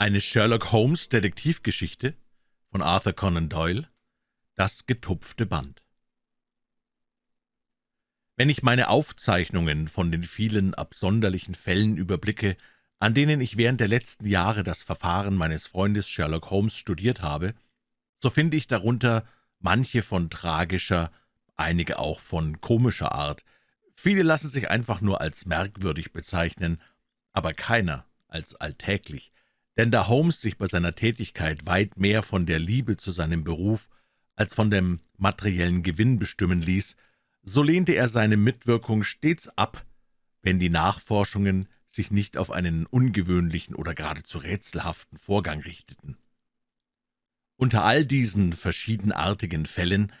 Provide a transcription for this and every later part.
Eine Sherlock Holmes Detektivgeschichte von Arthur Conan Doyle. Das getupfte Band. Wenn ich meine Aufzeichnungen von den vielen absonderlichen Fällen überblicke, an denen ich während der letzten Jahre das Verfahren meines Freundes Sherlock Holmes studiert habe, so finde ich darunter manche von tragischer, einige auch von komischer Art. Viele lassen sich einfach nur als merkwürdig bezeichnen, aber keiner als alltäglich, denn da Holmes sich bei seiner Tätigkeit weit mehr von der Liebe zu seinem Beruf als von dem materiellen Gewinn bestimmen ließ, so lehnte er seine Mitwirkung stets ab, wenn die Nachforschungen sich nicht auf einen ungewöhnlichen oder geradezu rätselhaften Vorgang richteten. Unter all diesen verschiedenartigen Fällen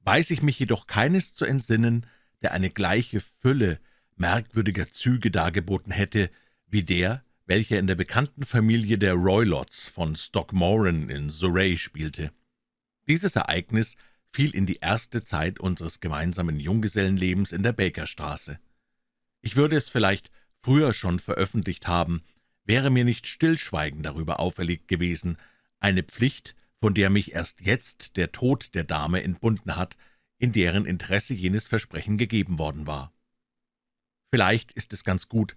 weiß ich mich jedoch keines zu entsinnen, der eine gleiche Fülle merkwürdiger Züge dargeboten hätte wie der, welcher in der bekannten Familie der Roylotts von Stockmoran in Surrey spielte. Dieses Ereignis fiel in die erste Zeit unseres gemeinsamen Junggesellenlebens in der Bakerstraße. Ich würde es vielleicht früher schon veröffentlicht haben, wäre mir nicht Stillschweigen darüber auferlegt gewesen, eine Pflicht, von der mich erst jetzt der Tod der Dame entbunden hat, in deren Interesse jenes Versprechen gegeben worden war. Vielleicht ist es ganz gut,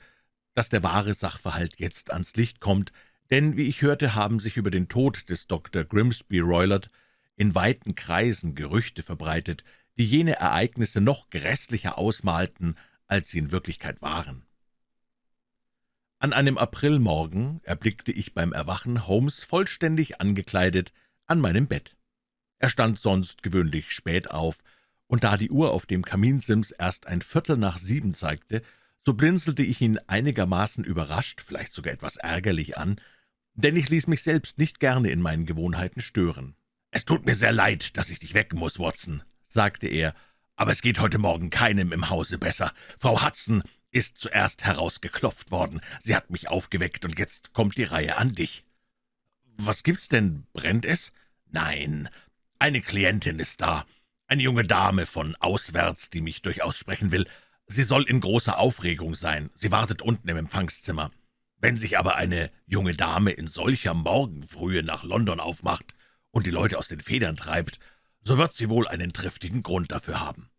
dass der wahre Sachverhalt jetzt ans Licht kommt, denn, wie ich hörte, haben sich über den Tod des Dr. Grimsby Roylott in weiten Kreisen Gerüchte verbreitet, die jene Ereignisse noch grässlicher ausmalten, als sie in Wirklichkeit waren. An einem Aprilmorgen erblickte ich beim Erwachen Holmes vollständig angekleidet an meinem Bett. Er stand sonst gewöhnlich spät auf, und da die Uhr auf dem Kaminsims erst ein Viertel nach sieben zeigte, so blinzelte ich ihn einigermaßen überrascht, vielleicht sogar etwas ärgerlich an, denn ich ließ mich selbst nicht gerne in meinen Gewohnheiten stören. »Es tut mir sehr leid, dass ich dich wecken muss, Watson«, sagte er, »aber es geht heute Morgen keinem im Hause besser. Frau Hudson ist zuerst herausgeklopft worden. Sie hat mich aufgeweckt, und jetzt kommt die Reihe an dich.« »Was gibt's denn? Brennt es?« »Nein, eine Klientin ist da, eine junge Dame von auswärts, die mich durchaus sprechen will. Sie soll in großer Aufregung sein. Sie wartet unten im Empfangszimmer. Wenn sich aber eine junge Dame in solcher Morgenfrühe nach London aufmacht und die Leute aus den Federn treibt, so wird sie wohl einen triftigen Grund dafür haben.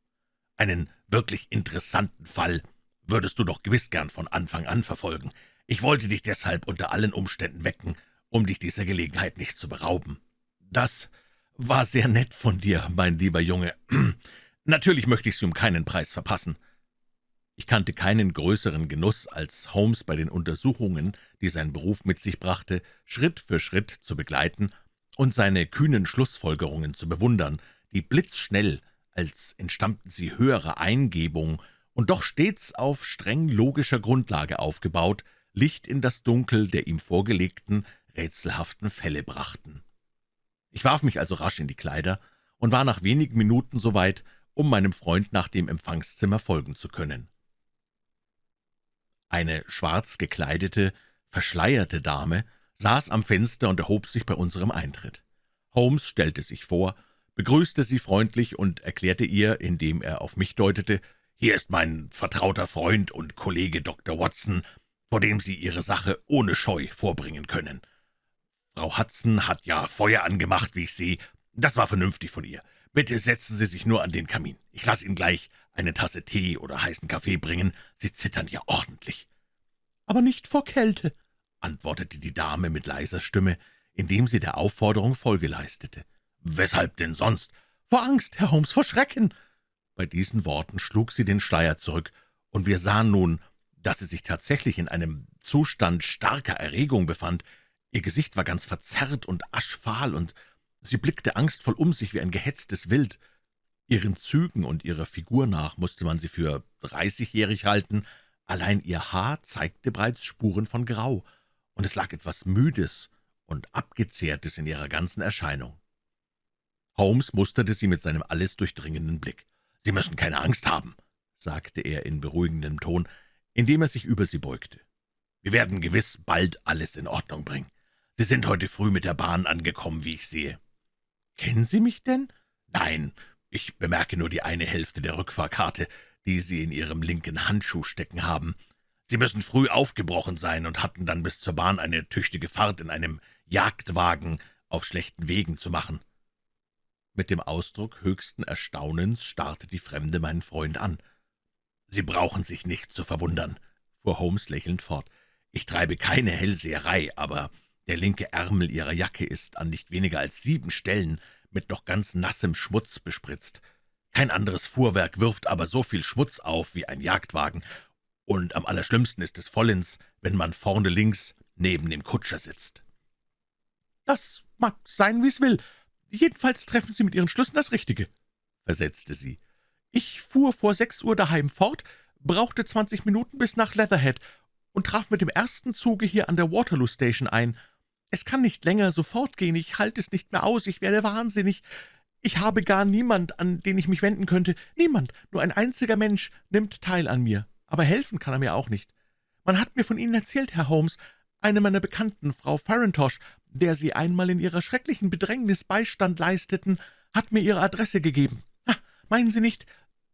Einen wirklich interessanten Fall würdest du doch gewiss gern von Anfang an verfolgen. Ich wollte dich deshalb unter allen Umständen wecken, um dich dieser Gelegenheit nicht zu berauben. Das war sehr nett von dir, mein lieber Junge. Natürlich möchte ich sie um keinen Preis verpassen. Ich kannte keinen größeren Genuss, als Holmes bei den Untersuchungen, die sein Beruf mit sich brachte, Schritt für Schritt zu begleiten und seine kühnen Schlussfolgerungen zu bewundern, die blitzschnell, als entstammten sie höherer Eingebung und doch stets auf streng logischer Grundlage aufgebaut, Licht in das Dunkel der ihm vorgelegten, rätselhaften Fälle brachten. Ich warf mich also rasch in die Kleider und war nach wenigen Minuten so weit, um meinem Freund nach dem Empfangszimmer folgen zu können. Eine schwarz gekleidete, verschleierte Dame saß am Fenster und erhob sich bei unserem Eintritt. Holmes stellte sich vor, begrüßte sie freundlich und erklärte ihr, indem er auf mich deutete, »Hier ist mein vertrauter Freund und Kollege Dr. Watson, vor dem Sie Ihre Sache ohne Scheu vorbringen können. Frau Hudson hat ja Feuer angemacht, wie ich sehe. Das war vernünftig von ihr. Bitte setzen Sie sich nur an den Kamin. Ich lasse Ihnen gleich eine Tasse Tee oder heißen Kaffee bringen. Sie zittern ja ordentlich.« »Aber nicht vor Kälte«, antwortete die Dame mit leiser Stimme, indem sie der Aufforderung Folge leistete. »Weshalb denn sonst?« »Vor Angst, Herr Holmes, vor Schrecken!« Bei diesen Worten schlug sie den Schleier zurück, und wir sahen nun, dass sie sich tatsächlich in einem Zustand starker Erregung befand. Ihr Gesicht war ganz verzerrt und aschfahl, und sie blickte angstvoll um sich wie ein gehetztes Wild. Ihren Zügen und ihrer Figur nach musste man sie für dreißigjährig halten, allein ihr Haar zeigte bereits Spuren von Grau, und es lag etwas Müdes und Abgezehrtes in ihrer ganzen Erscheinung. Holmes musterte sie mit seinem alles durchdringenden Blick. »Sie müssen keine Angst haben«, sagte er in beruhigendem Ton, indem er sich über sie beugte. »Wir werden gewiss bald alles in Ordnung bringen. Sie sind heute früh mit der Bahn angekommen, wie ich sehe.« »Kennen Sie mich denn?« »Nein, ich bemerke nur die eine Hälfte der Rückfahrkarte, die Sie in Ihrem linken Handschuh stecken haben. Sie müssen früh aufgebrochen sein und hatten dann bis zur Bahn eine tüchtige Fahrt in einem Jagdwagen auf schlechten Wegen zu machen.« Mit dem Ausdruck höchsten Erstaunens starrte die Fremde meinen Freund an. »Sie brauchen sich nicht zu verwundern«, fuhr Holmes lächelnd fort. »Ich treibe keine Hellseherei, aber der linke Ärmel Ihrer Jacke ist an nicht weniger als sieben Stellen mit noch ganz nassem Schmutz bespritzt. Kein anderes Fuhrwerk wirft aber so viel Schmutz auf wie ein Jagdwagen, und am allerschlimmsten ist es vollends, wenn man vorne links neben dem Kutscher sitzt.« »Das mag sein, wie's will. Jedenfalls treffen Sie mit Ihren Schlüssen das Richtige«, versetzte sie. »Ich fuhr vor sechs Uhr daheim fort, brauchte zwanzig Minuten bis nach Leatherhead und traf mit dem ersten Zuge hier an der Waterloo Station ein. Es kann nicht länger so fortgehen, ich halte es nicht mehr aus, ich werde wahnsinnig. Ich habe gar niemand, an den ich mich wenden könnte. Niemand, nur ein einziger Mensch nimmt teil an mir aber helfen kann er mir auch nicht. Man hat mir von Ihnen erzählt, Herr Holmes, eine meiner Bekannten, Frau Farintosh, der Sie einmal in Ihrer schrecklichen Bedrängnis Beistand leisteten, hat mir Ihre Adresse gegeben. Ha, meinen Sie nicht,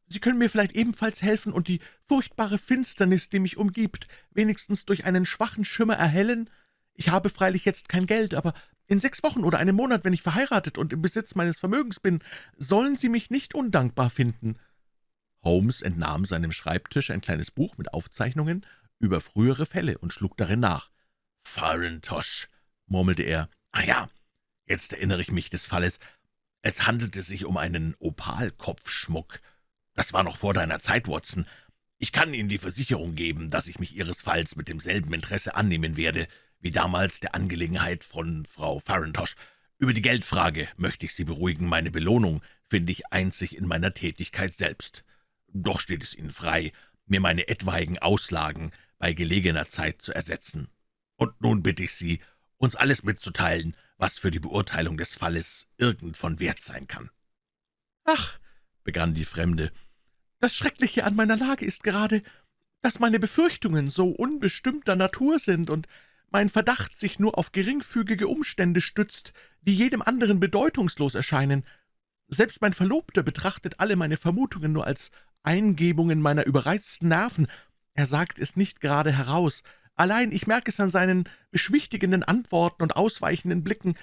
Sie können mir vielleicht ebenfalls helfen und die furchtbare Finsternis, die mich umgibt, wenigstens durch einen schwachen Schimmer erhellen? Ich habe freilich jetzt kein Geld, aber in sechs Wochen oder einem Monat, wenn ich verheiratet und im Besitz meines Vermögens bin, sollen Sie mich nicht undankbar finden.« Holmes entnahm seinem Schreibtisch ein kleines Buch mit Aufzeichnungen über frühere Fälle und schlug darin nach. »Farintosh«, murmelte er. »Ah ja, jetzt erinnere ich mich des Falles. Es handelte sich um einen Opalkopfschmuck. Das war noch vor deiner Zeit, Watson. Ich kann Ihnen die Versicherung geben, dass ich mich Ihres Falls mit demselben Interesse annehmen werde, wie damals der Angelegenheit von Frau Farintosh. Über die Geldfrage möchte ich Sie beruhigen. Meine Belohnung finde ich einzig in meiner Tätigkeit selbst. Doch steht es Ihnen frei, mir meine etwaigen Auslagen bei gelegener Zeit zu ersetzen. Und nun bitte ich Sie, uns alles mitzuteilen, was für die Beurteilung des Falles irgend von Wert sein kann.« »Ach«, begann die Fremde, »das Schreckliche an meiner Lage ist gerade, dass meine Befürchtungen so unbestimmter Natur sind und mein Verdacht sich nur auf geringfügige Umstände stützt, die jedem anderen bedeutungslos erscheinen. Selbst mein Verlobter betrachtet alle meine Vermutungen nur als Eingebungen meiner überreizten Nerven. Er sagt es nicht gerade heraus. Allein ich merke es an seinen beschwichtigenden Antworten und ausweichenden Blicken.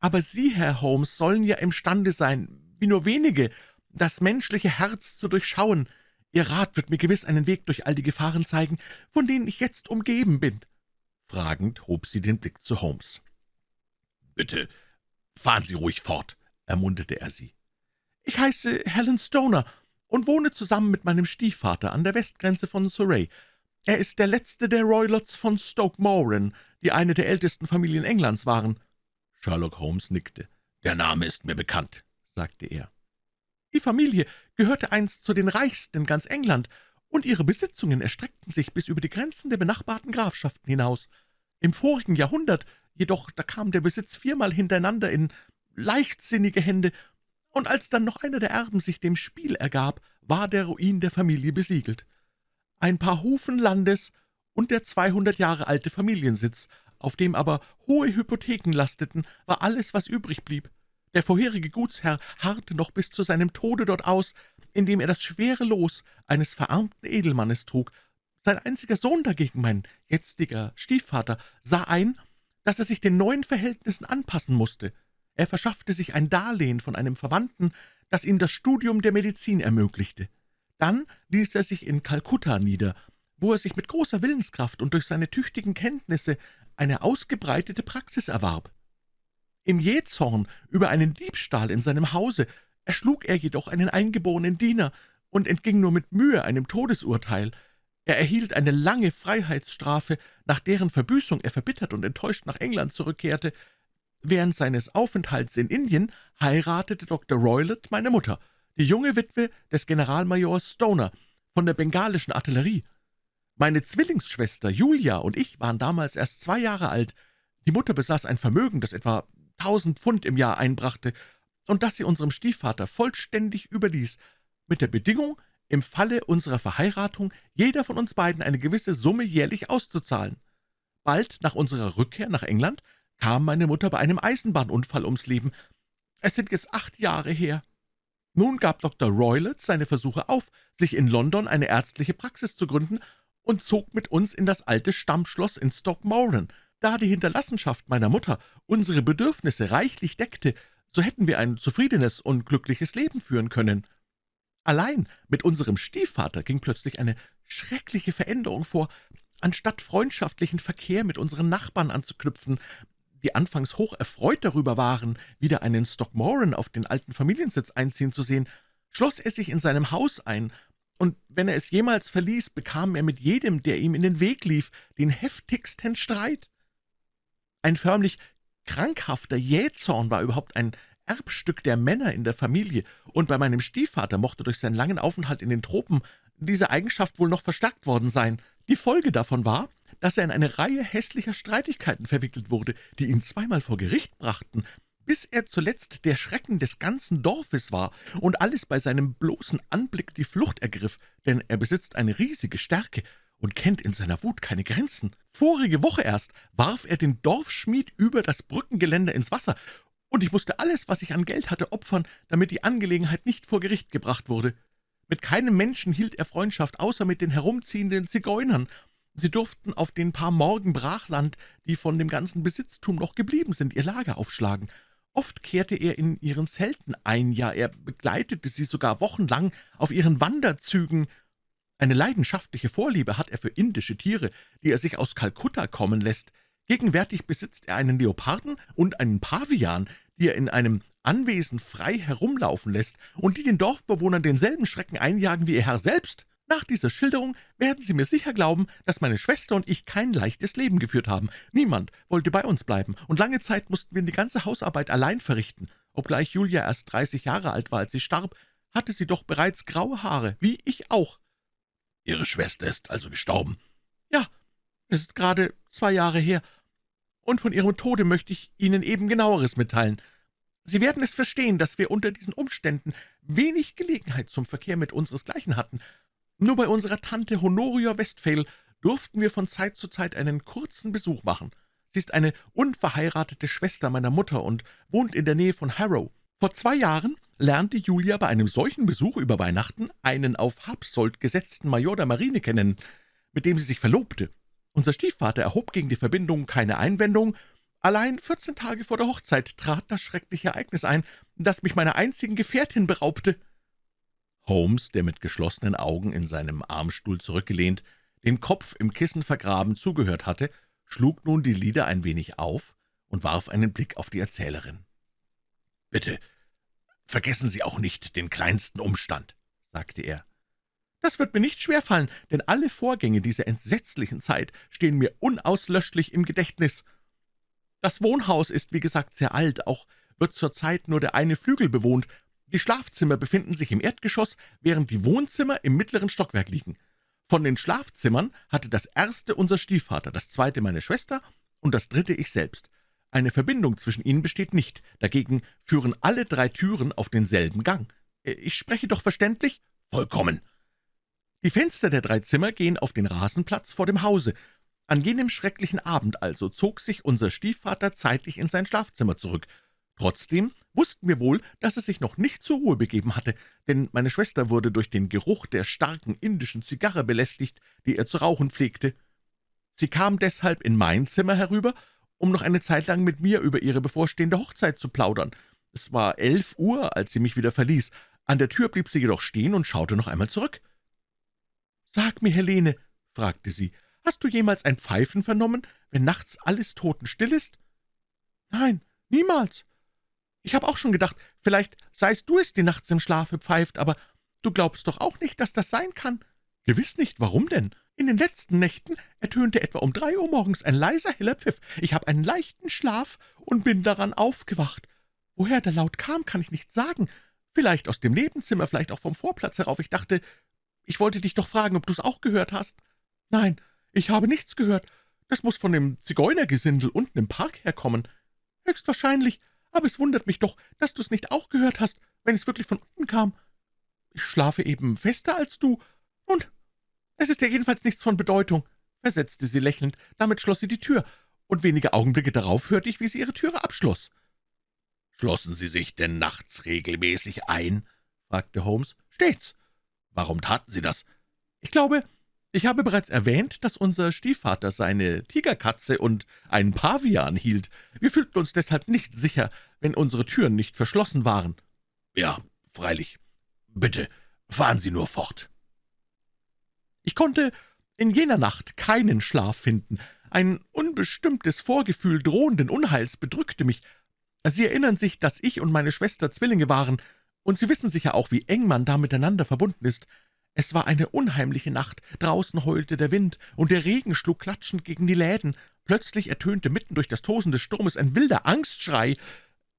Aber Sie, Herr Holmes, sollen ja imstande sein, wie nur wenige, das menschliche Herz zu durchschauen. Ihr Rat wird mir gewiss einen Weg durch all die Gefahren zeigen, von denen ich jetzt umgeben bin.« Fragend hob sie den Blick zu Holmes. »Bitte, fahren Sie ruhig fort«, ermunterte er sie. »Ich heiße Helen Stoner und wohne zusammen mit meinem Stiefvater an der Westgrenze von Surrey. Er ist der letzte der Roylotts von Stoke Moran, die eine der ältesten Familien Englands waren.« Sherlock Holmes nickte. »Der Name ist mir bekannt«, sagte er. »Die Familie gehörte einst zu den reichsten in ganz England, und ihre Besitzungen erstreckten sich bis über die Grenzen der benachbarten Grafschaften hinaus. Im vorigen Jahrhundert jedoch, da kam der Besitz viermal hintereinander in leichtsinnige Hände, und als dann noch einer der Erben sich dem Spiel ergab, war der Ruin der Familie besiegelt. Ein paar Hufen Landes und der zweihundert Jahre alte Familiensitz, auf dem aber hohe Hypotheken lasteten, war alles, was übrig blieb. Der vorherige Gutsherr harrte noch bis zu seinem Tode dort aus, indem er das schwere Los eines verarmten Edelmannes trug. Sein einziger Sohn dagegen, mein jetziger Stiefvater, sah ein, dass er sich den neuen Verhältnissen anpassen musste. Er verschaffte sich ein Darlehen von einem Verwandten, das ihm das Studium der Medizin ermöglichte. Dann ließ er sich in Kalkutta nieder, wo er sich mit großer Willenskraft und durch seine tüchtigen Kenntnisse eine ausgebreitete Praxis erwarb. Im Jähzorn über einen Diebstahl in seinem Hause erschlug er jedoch einen eingeborenen Diener und entging nur mit Mühe einem Todesurteil. Er erhielt eine lange Freiheitsstrafe, nach deren Verbüßung er verbittert und enttäuscht nach England zurückkehrte, Während seines Aufenthalts in Indien heiratete Dr. Roylott meine Mutter, die junge Witwe des Generalmajors Stoner von der bengalischen Artillerie. Meine Zwillingsschwester Julia und ich waren damals erst zwei Jahre alt. Die Mutter besaß ein Vermögen, das etwa tausend Pfund im Jahr einbrachte und das sie unserem Stiefvater vollständig überließ, mit der Bedingung, im Falle unserer Verheiratung jeder von uns beiden eine gewisse Summe jährlich auszuzahlen. Bald nach unserer Rückkehr nach England kam meine Mutter bei einem Eisenbahnunfall ums Leben. Es sind jetzt acht Jahre her. Nun gab Dr. Roylott seine Versuche auf, sich in London eine ärztliche Praxis zu gründen, und zog mit uns in das alte Stammschloss in Stockmoran. Da die Hinterlassenschaft meiner Mutter unsere Bedürfnisse reichlich deckte, so hätten wir ein zufriedenes und glückliches Leben führen können. Allein mit unserem Stiefvater ging plötzlich eine schreckliche Veränderung vor. Anstatt freundschaftlichen Verkehr mit unseren Nachbarn anzuknüpfen, die anfangs hoch erfreut darüber waren, wieder einen Stockmoran auf den alten Familiensitz einziehen zu sehen, schloss er sich in seinem Haus ein, und wenn er es jemals verließ, bekam er mit jedem, der ihm in den Weg lief, den heftigsten Streit. Ein förmlich krankhafter Jähzorn war überhaupt ein Erbstück der Männer in der Familie, und bei meinem Stiefvater mochte durch seinen langen Aufenthalt in den Tropen diese Eigenschaft wohl noch verstärkt worden sein. Die Folge davon war, dass er in eine Reihe hässlicher Streitigkeiten verwickelt wurde, die ihn zweimal vor Gericht brachten, bis er zuletzt der Schrecken des ganzen Dorfes war und alles bei seinem bloßen Anblick die Flucht ergriff, denn er besitzt eine riesige Stärke und kennt in seiner Wut keine Grenzen. Vorige Woche erst warf er den Dorfschmied über das Brückengeländer ins Wasser, und ich musste alles, was ich an Geld hatte, opfern, damit die Angelegenheit nicht vor Gericht gebracht wurde. Mit keinem Menschen hielt er Freundschaft, außer mit den herumziehenden Zigeunern. Sie durften auf den paar Morgen Brachland, die von dem ganzen Besitztum noch geblieben sind, ihr Lager aufschlagen. Oft kehrte er in ihren Zelten ein, ja, er begleitete sie sogar wochenlang auf ihren Wanderzügen. Eine leidenschaftliche Vorliebe hat er für indische Tiere, die er sich aus Kalkutta kommen lässt. Gegenwärtig besitzt er einen Leoparden und einen Pavian, die er in einem Anwesen frei herumlaufen lässt und die den Dorfbewohnern denselben Schrecken einjagen wie ihr Herr selbst. Nach dieser Schilderung werden Sie mir sicher glauben, dass meine Schwester und ich kein leichtes Leben geführt haben. Niemand wollte bei uns bleiben, und lange Zeit mussten wir die ganze Hausarbeit allein verrichten. Obgleich Julia erst dreißig Jahre alt war, als sie starb, hatte sie doch bereits graue Haare, wie ich auch. Ihre Schwester ist also gestorben? Ja, es ist gerade zwei Jahre her, und von ihrem Tode möchte ich Ihnen eben genaueres mitteilen. Sie werden es verstehen, dass wir unter diesen Umständen wenig Gelegenheit zum Verkehr mit unseresgleichen hatten. Nur bei unserer Tante Honoria Westphal durften wir von Zeit zu Zeit einen kurzen Besuch machen. Sie ist eine unverheiratete Schwester meiner Mutter und wohnt in der Nähe von Harrow. Vor zwei Jahren lernte Julia bei einem solchen Besuch über Weihnachten einen auf Habsold gesetzten Major der Marine kennen, mit dem sie sich verlobte. Unser Stiefvater erhob gegen die Verbindung keine Einwendung, allein vierzehn Tage vor der Hochzeit trat das schreckliche Ereignis ein, das mich meiner einzigen Gefährtin beraubte. Holmes, der mit geschlossenen Augen in seinem Armstuhl zurückgelehnt, den Kopf im Kissen vergraben zugehört hatte, schlug nun die Lider ein wenig auf und warf einen Blick auf die Erzählerin. »Bitte, vergessen Sie auch nicht den kleinsten Umstand«, sagte er. Das wird mir nicht schwerfallen, denn alle Vorgänge dieser entsetzlichen Zeit stehen mir unauslöschlich im Gedächtnis. Das Wohnhaus ist, wie gesagt, sehr alt, auch wird zurzeit nur der eine Flügel bewohnt. Die Schlafzimmer befinden sich im Erdgeschoss, während die Wohnzimmer im mittleren Stockwerk liegen. Von den Schlafzimmern hatte das erste unser Stiefvater, das zweite meine Schwester und das dritte ich selbst. Eine Verbindung zwischen ihnen besteht nicht, dagegen führen alle drei Türen auf denselben Gang. Ich spreche doch verständlich? Vollkommen. Die Fenster der drei Zimmer gehen auf den Rasenplatz vor dem Hause. An jenem schrecklichen Abend also zog sich unser Stiefvater zeitlich in sein Schlafzimmer zurück. Trotzdem wussten wir wohl, dass er sich noch nicht zur Ruhe begeben hatte, denn meine Schwester wurde durch den Geruch der starken indischen Zigarre belästigt, die er zu rauchen pflegte. Sie kam deshalb in mein Zimmer herüber, um noch eine Zeit lang mit mir über ihre bevorstehende Hochzeit zu plaudern. Es war elf Uhr, als sie mich wieder verließ. An der Tür blieb sie jedoch stehen und schaute noch einmal zurück. »Sag mir, Helene«, fragte sie, »hast du jemals ein Pfeifen vernommen, wenn nachts alles totenstill ist?« »Nein, niemals. Ich habe auch schon gedacht, vielleicht seist du es, die nachts im Schlafe pfeift, aber du glaubst doch auch nicht, dass das sein kann?« »Gewiss nicht. Warum denn?« »In den letzten Nächten ertönte etwa um drei Uhr morgens ein leiser, heller Pfiff. Ich habe einen leichten Schlaf und bin daran aufgewacht. Woher der Laut kam, kann ich nicht sagen. Vielleicht aus dem Nebenzimmer, vielleicht auch vom Vorplatz herauf. Ich dachte, ich wollte dich doch fragen, ob du es auch gehört hast.« »Nein, ich habe nichts gehört. Das muss von dem Zigeunergesindel unten im Park herkommen.« »Höchstwahrscheinlich, aber es wundert mich doch, dass du es nicht auch gehört hast, wenn es wirklich von unten kam. Ich schlafe eben fester als du. Und es ist ja jedenfalls nichts von Bedeutung«, versetzte sie lächelnd. Damit schloss sie die Tür, und wenige Augenblicke darauf hörte ich, wie sie ihre Türe abschloss. »Schlossen Sie sich denn nachts regelmäßig ein?« fragte Holmes. »Stets.« Warum taten Sie das?« »Ich glaube, Ich habe bereits erwähnt, dass unser Stiefvater seine Tigerkatze und einen Pavian hielt. Wir fühlten uns deshalb nicht sicher, wenn unsere Türen nicht verschlossen waren. Ja, freilich. Bitte, fahren Sie nur fort. Ich konnte in jener Nacht keinen Schlaf finden. Ein unbestimmtes Vorgefühl drohenden Unheils bedrückte mich. Sie erinnern sich, dass ich und meine Schwester Zwillinge waren, und Sie wissen sicher auch, wie eng man da miteinander verbunden ist. Es war eine unheimliche Nacht, draußen heulte der Wind, und der Regen schlug klatschend gegen die Läden. Plötzlich ertönte mitten durch das Tosen des Sturmes ein wilder Angstschrei.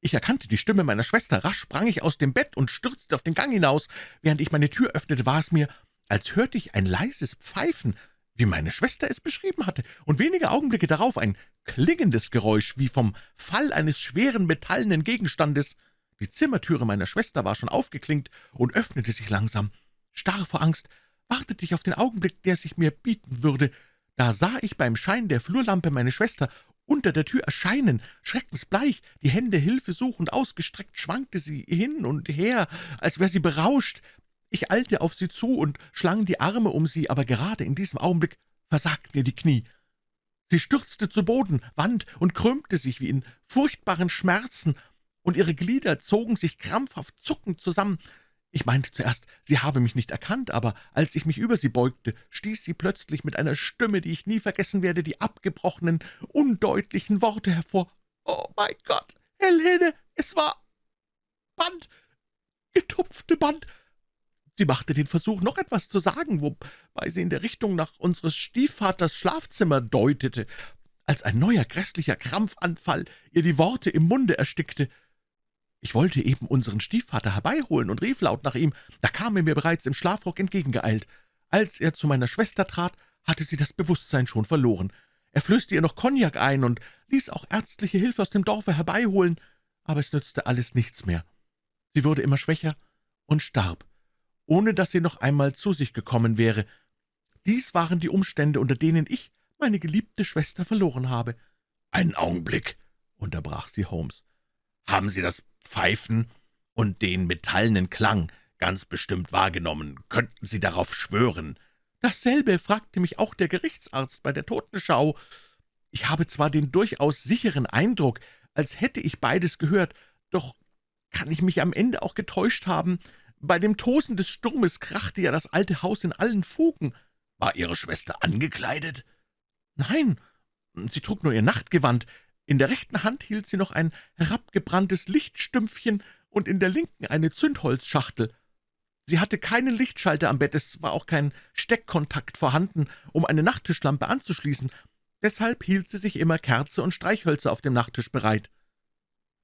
Ich erkannte die Stimme meiner Schwester, rasch sprang ich aus dem Bett und stürzte auf den Gang hinaus. Während ich meine Tür öffnete, war es mir, als hörte ich ein leises Pfeifen, wie meine Schwester es beschrieben hatte, und wenige Augenblicke darauf ein klingendes Geräusch, wie vom Fall eines schweren metallenen Gegenstandes. Die Zimmertüre meiner Schwester war schon aufgeklinkt und öffnete sich langsam. Starr vor Angst wartete ich auf den Augenblick, der sich mir bieten würde. Da sah ich beim Schein der Flurlampe meine Schwester unter der Tür erscheinen, schreckensbleich, die Hände hilfesuchend ausgestreckt, schwankte sie hin und her, als wäre sie berauscht. Ich eilte auf sie zu und schlang die Arme um sie, aber gerade in diesem Augenblick versagten ihr die Knie. Sie stürzte zu Boden, wand und krümmte sich wie in furchtbaren Schmerzen, und ihre Glieder zogen sich krampfhaft zuckend zusammen. Ich meinte zuerst, sie habe mich nicht erkannt, aber als ich mich über sie beugte, stieß sie plötzlich mit einer Stimme, die ich nie vergessen werde, die abgebrochenen, undeutlichen Worte hervor. »Oh, mein Gott, Helene, es war Band, getupfte Band!« Sie machte den Versuch, noch etwas zu sagen, wobei sie in der Richtung nach unseres Stiefvaters Schlafzimmer deutete, als ein neuer grässlicher Krampfanfall ihr die Worte im Munde erstickte. Ich wollte eben unseren Stiefvater herbeiholen und rief laut nach ihm. Da kam er mir bereits im Schlafrock entgegengeeilt. Als er zu meiner Schwester trat, hatte sie das Bewusstsein schon verloren. Er flößte ihr noch Kognak ein und ließ auch ärztliche Hilfe aus dem Dorfe herbeiholen, aber es nützte alles nichts mehr. Sie wurde immer schwächer und starb, ohne dass sie noch einmal zu sich gekommen wäre. Dies waren die Umstände, unter denen ich meine geliebte Schwester verloren habe. »Einen Augenblick«, unterbrach sie Holmes. »Haben Sie das Pfeifen und den metallenen Klang ganz bestimmt wahrgenommen. Könnten Sie darauf schwören?« »Dasselbe fragte mich auch der Gerichtsarzt bei der Totenschau. Ich habe zwar den durchaus sicheren Eindruck, als hätte ich beides gehört, doch kann ich mich am Ende auch getäuscht haben. Bei dem Tosen des Sturmes krachte ja das alte Haus in allen Fugen.« »War Ihre Schwester angekleidet?« »Nein, sie trug nur ihr Nachtgewand. In der rechten Hand hielt sie noch ein herabgebranntes Lichtstümpfchen und in der linken eine Zündholzschachtel. Sie hatte keinen Lichtschalter am Bett, es war auch kein Steckkontakt vorhanden, um eine Nachttischlampe anzuschließen. Deshalb hielt sie sich immer Kerze und Streichhölzer auf dem Nachttisch bereit.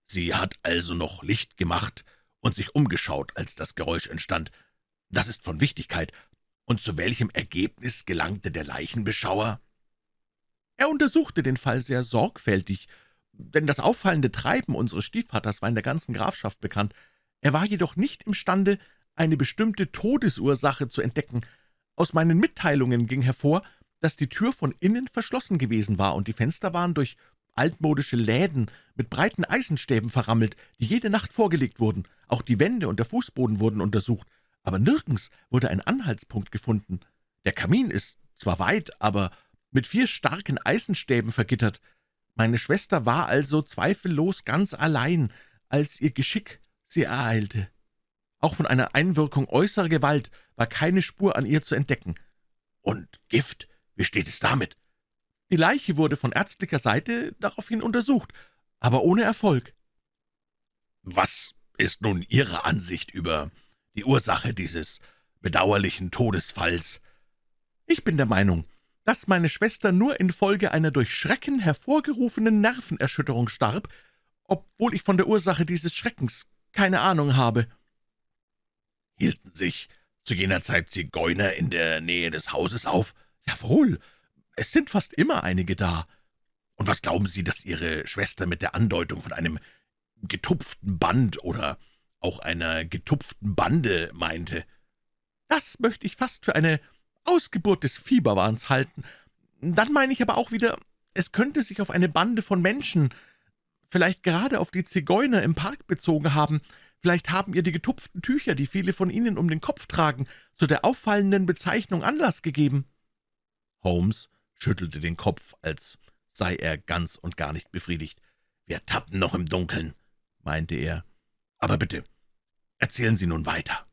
Sie hat also noch Licht gemacht und sich umgeschaut, als das Geräusch entstand. Das ist von Wichtigkeit. Und zu welchem Ergebnis gelangte der Leichenbeschauer?« Er untersuchte den Fall sehr sorgfältig, denn das auffallende Treiben unseres Stiefvaters war in der ganzen Grafschaft bekannt. Er war jedoch nicht imstande, eine bestimmte Todesursache zu entdecken. Aus meinen Mitteilungen ging hervor, dass die Tür von innen verschlossen gewesen war, und die Fenster waren durch altmodische Läden mit breiten Eisenstäben verrammelt, die jede Nacht vorgelegt wurden. Auch die Wände und der Fußboden wurden untersucht, aber nirgends wurde ein Anhaltspunkt gefunden. Der Kamin ist zwar weit, aber mit vier starken Eisenstäben vergittert. Meine Schwester war also zweifellos ganz allein, als ihr Geschick sie ereilte. Auch von einer Einwirkung äußerer Gewalt war keine Spur an ihr zu entdecken. »Und Gift? Wie steht es damit?« Die Leiche wurde von ärztlicher Seite daraufhin untersucht, aber ohne Erfolg. »Was ist nun Ihre Ansicht über die Ursache dieses bedauerlichen Todesfalls?« »Ich bin der Meinung, dass meine Schwester nur infolge einer durch Schrecken hervorgerufenen Nervenerschütterung starb, obwohl ich von der Ursache dieses Schreckens keine Ahnung habe.« »Hielten sich zu jener Zeit Zigeuner in der Nähe des Hauses auf?« »Jawohl, es sind fast immer einige da.« »Und was glauben Sie, dass Ihre Schwester mit der Andeutung von einem getupften Band oder auch einer getupften Bande meinte?« »Das möchte ich fast für eine Ausgeburt des Fieberwahns halten. Dann meine ich aber auch wieder, es könnte sich auf eine Bande von Menschen, vielleicht gerade auf die Zigeuner im Park bezogen haben, vielleicht haben ihr die getupften Tücher, die viele von ihnen um den Kopf tragen, zu der auffallenden Bezeichnung Anlass gegeben.« Holmes schüttelte den Kopf, als sei er ganz und gar nicht befriedigt. »Wir tappen noch im Dunkeln«, meinte er. »Aber bitte, erzählen Sie nun weiter.«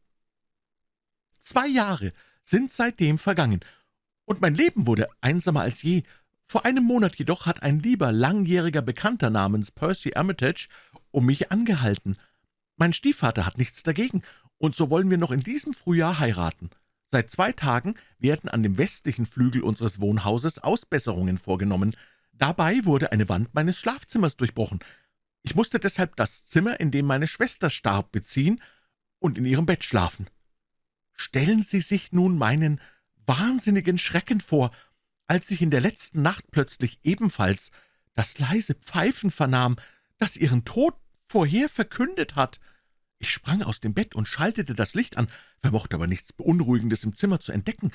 Zwei Jahre sind seitdem vergangen, und mein Leben wurde einsamer als je. Vor einem Monat jedoch hat ein lieber, langjähriger Bekannter namens Percy Armitage um mich angehalten. Mein Stiefvater hat nichts dagegen, und so wollen wir noch in diesem Frühjahr heiraten. Seit zwei Tagen werden an dem westlichen Flügel unseres Wohnhauses Ausbesserungen vorgenommen. Dabei wurde eine Wand meines Schlafzimmers durchbrochen. Ich musste deshalb das Zimmer, in dem meine Schwester starb, beziehen und in ihrem Bett schlafen. Stellen Sie sich nun meinen wahnsinnigen Schrecken vor, als ich in der letzten Nacht plötzlich ebenfalls das leise Pfeifen vernahm, das ihren Tod vorher verkündet hat. Ich sprang aus dem Bett und schaltete das Licht an, vermochte aber nichts Beunruhigendes im Zimmer zu entdecken.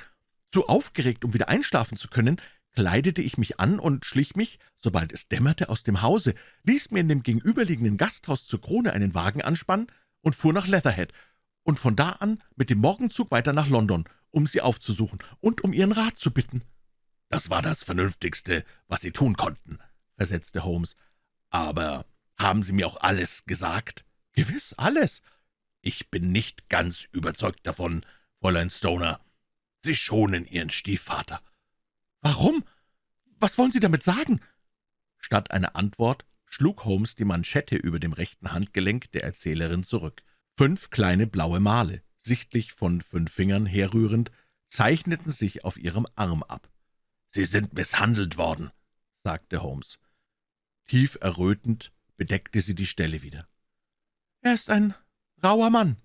Zu aufgeregt, um wieder einschlafen zu können, kleidete ich mich an und schlich mich, sobald es dämmerte, aus dem Hause, ließ mir in dem gegenüberliegenden Gasthaus zur Krone einen Wagen anspannen und fuhr nach Leatherhead und von da an mit dem Morgenzug weiter nach London, um sie aufzusuchen und um ihren Rat zu bitten. »Das war das Vernünftigste, was Sie tun konnten«, versetzte Holmes. »Aber haben Sie mir auch alles gesagt?« »Gewiss, alles.« »Ich bin nicht ganz überzeugt davon, Fräulein Stoner. Sie schonen Ihren Stiefvater.« »Warum? Was wollen Sie damit sagen?« Statt einer Antwort schlug Holmes die Manschette über dem rechten Handgelenk der Erzählerin zurück. Fünf kleine blaue Male, sichtlich von fünf Fingern herrührend, zeichneten sich auf ihrem Arm ab. »Sie sind misshandelt worden«, sagte Holmes. Tief errötend bedeckte sie die Stelle wieder. »Er ist ein rauer Mann«,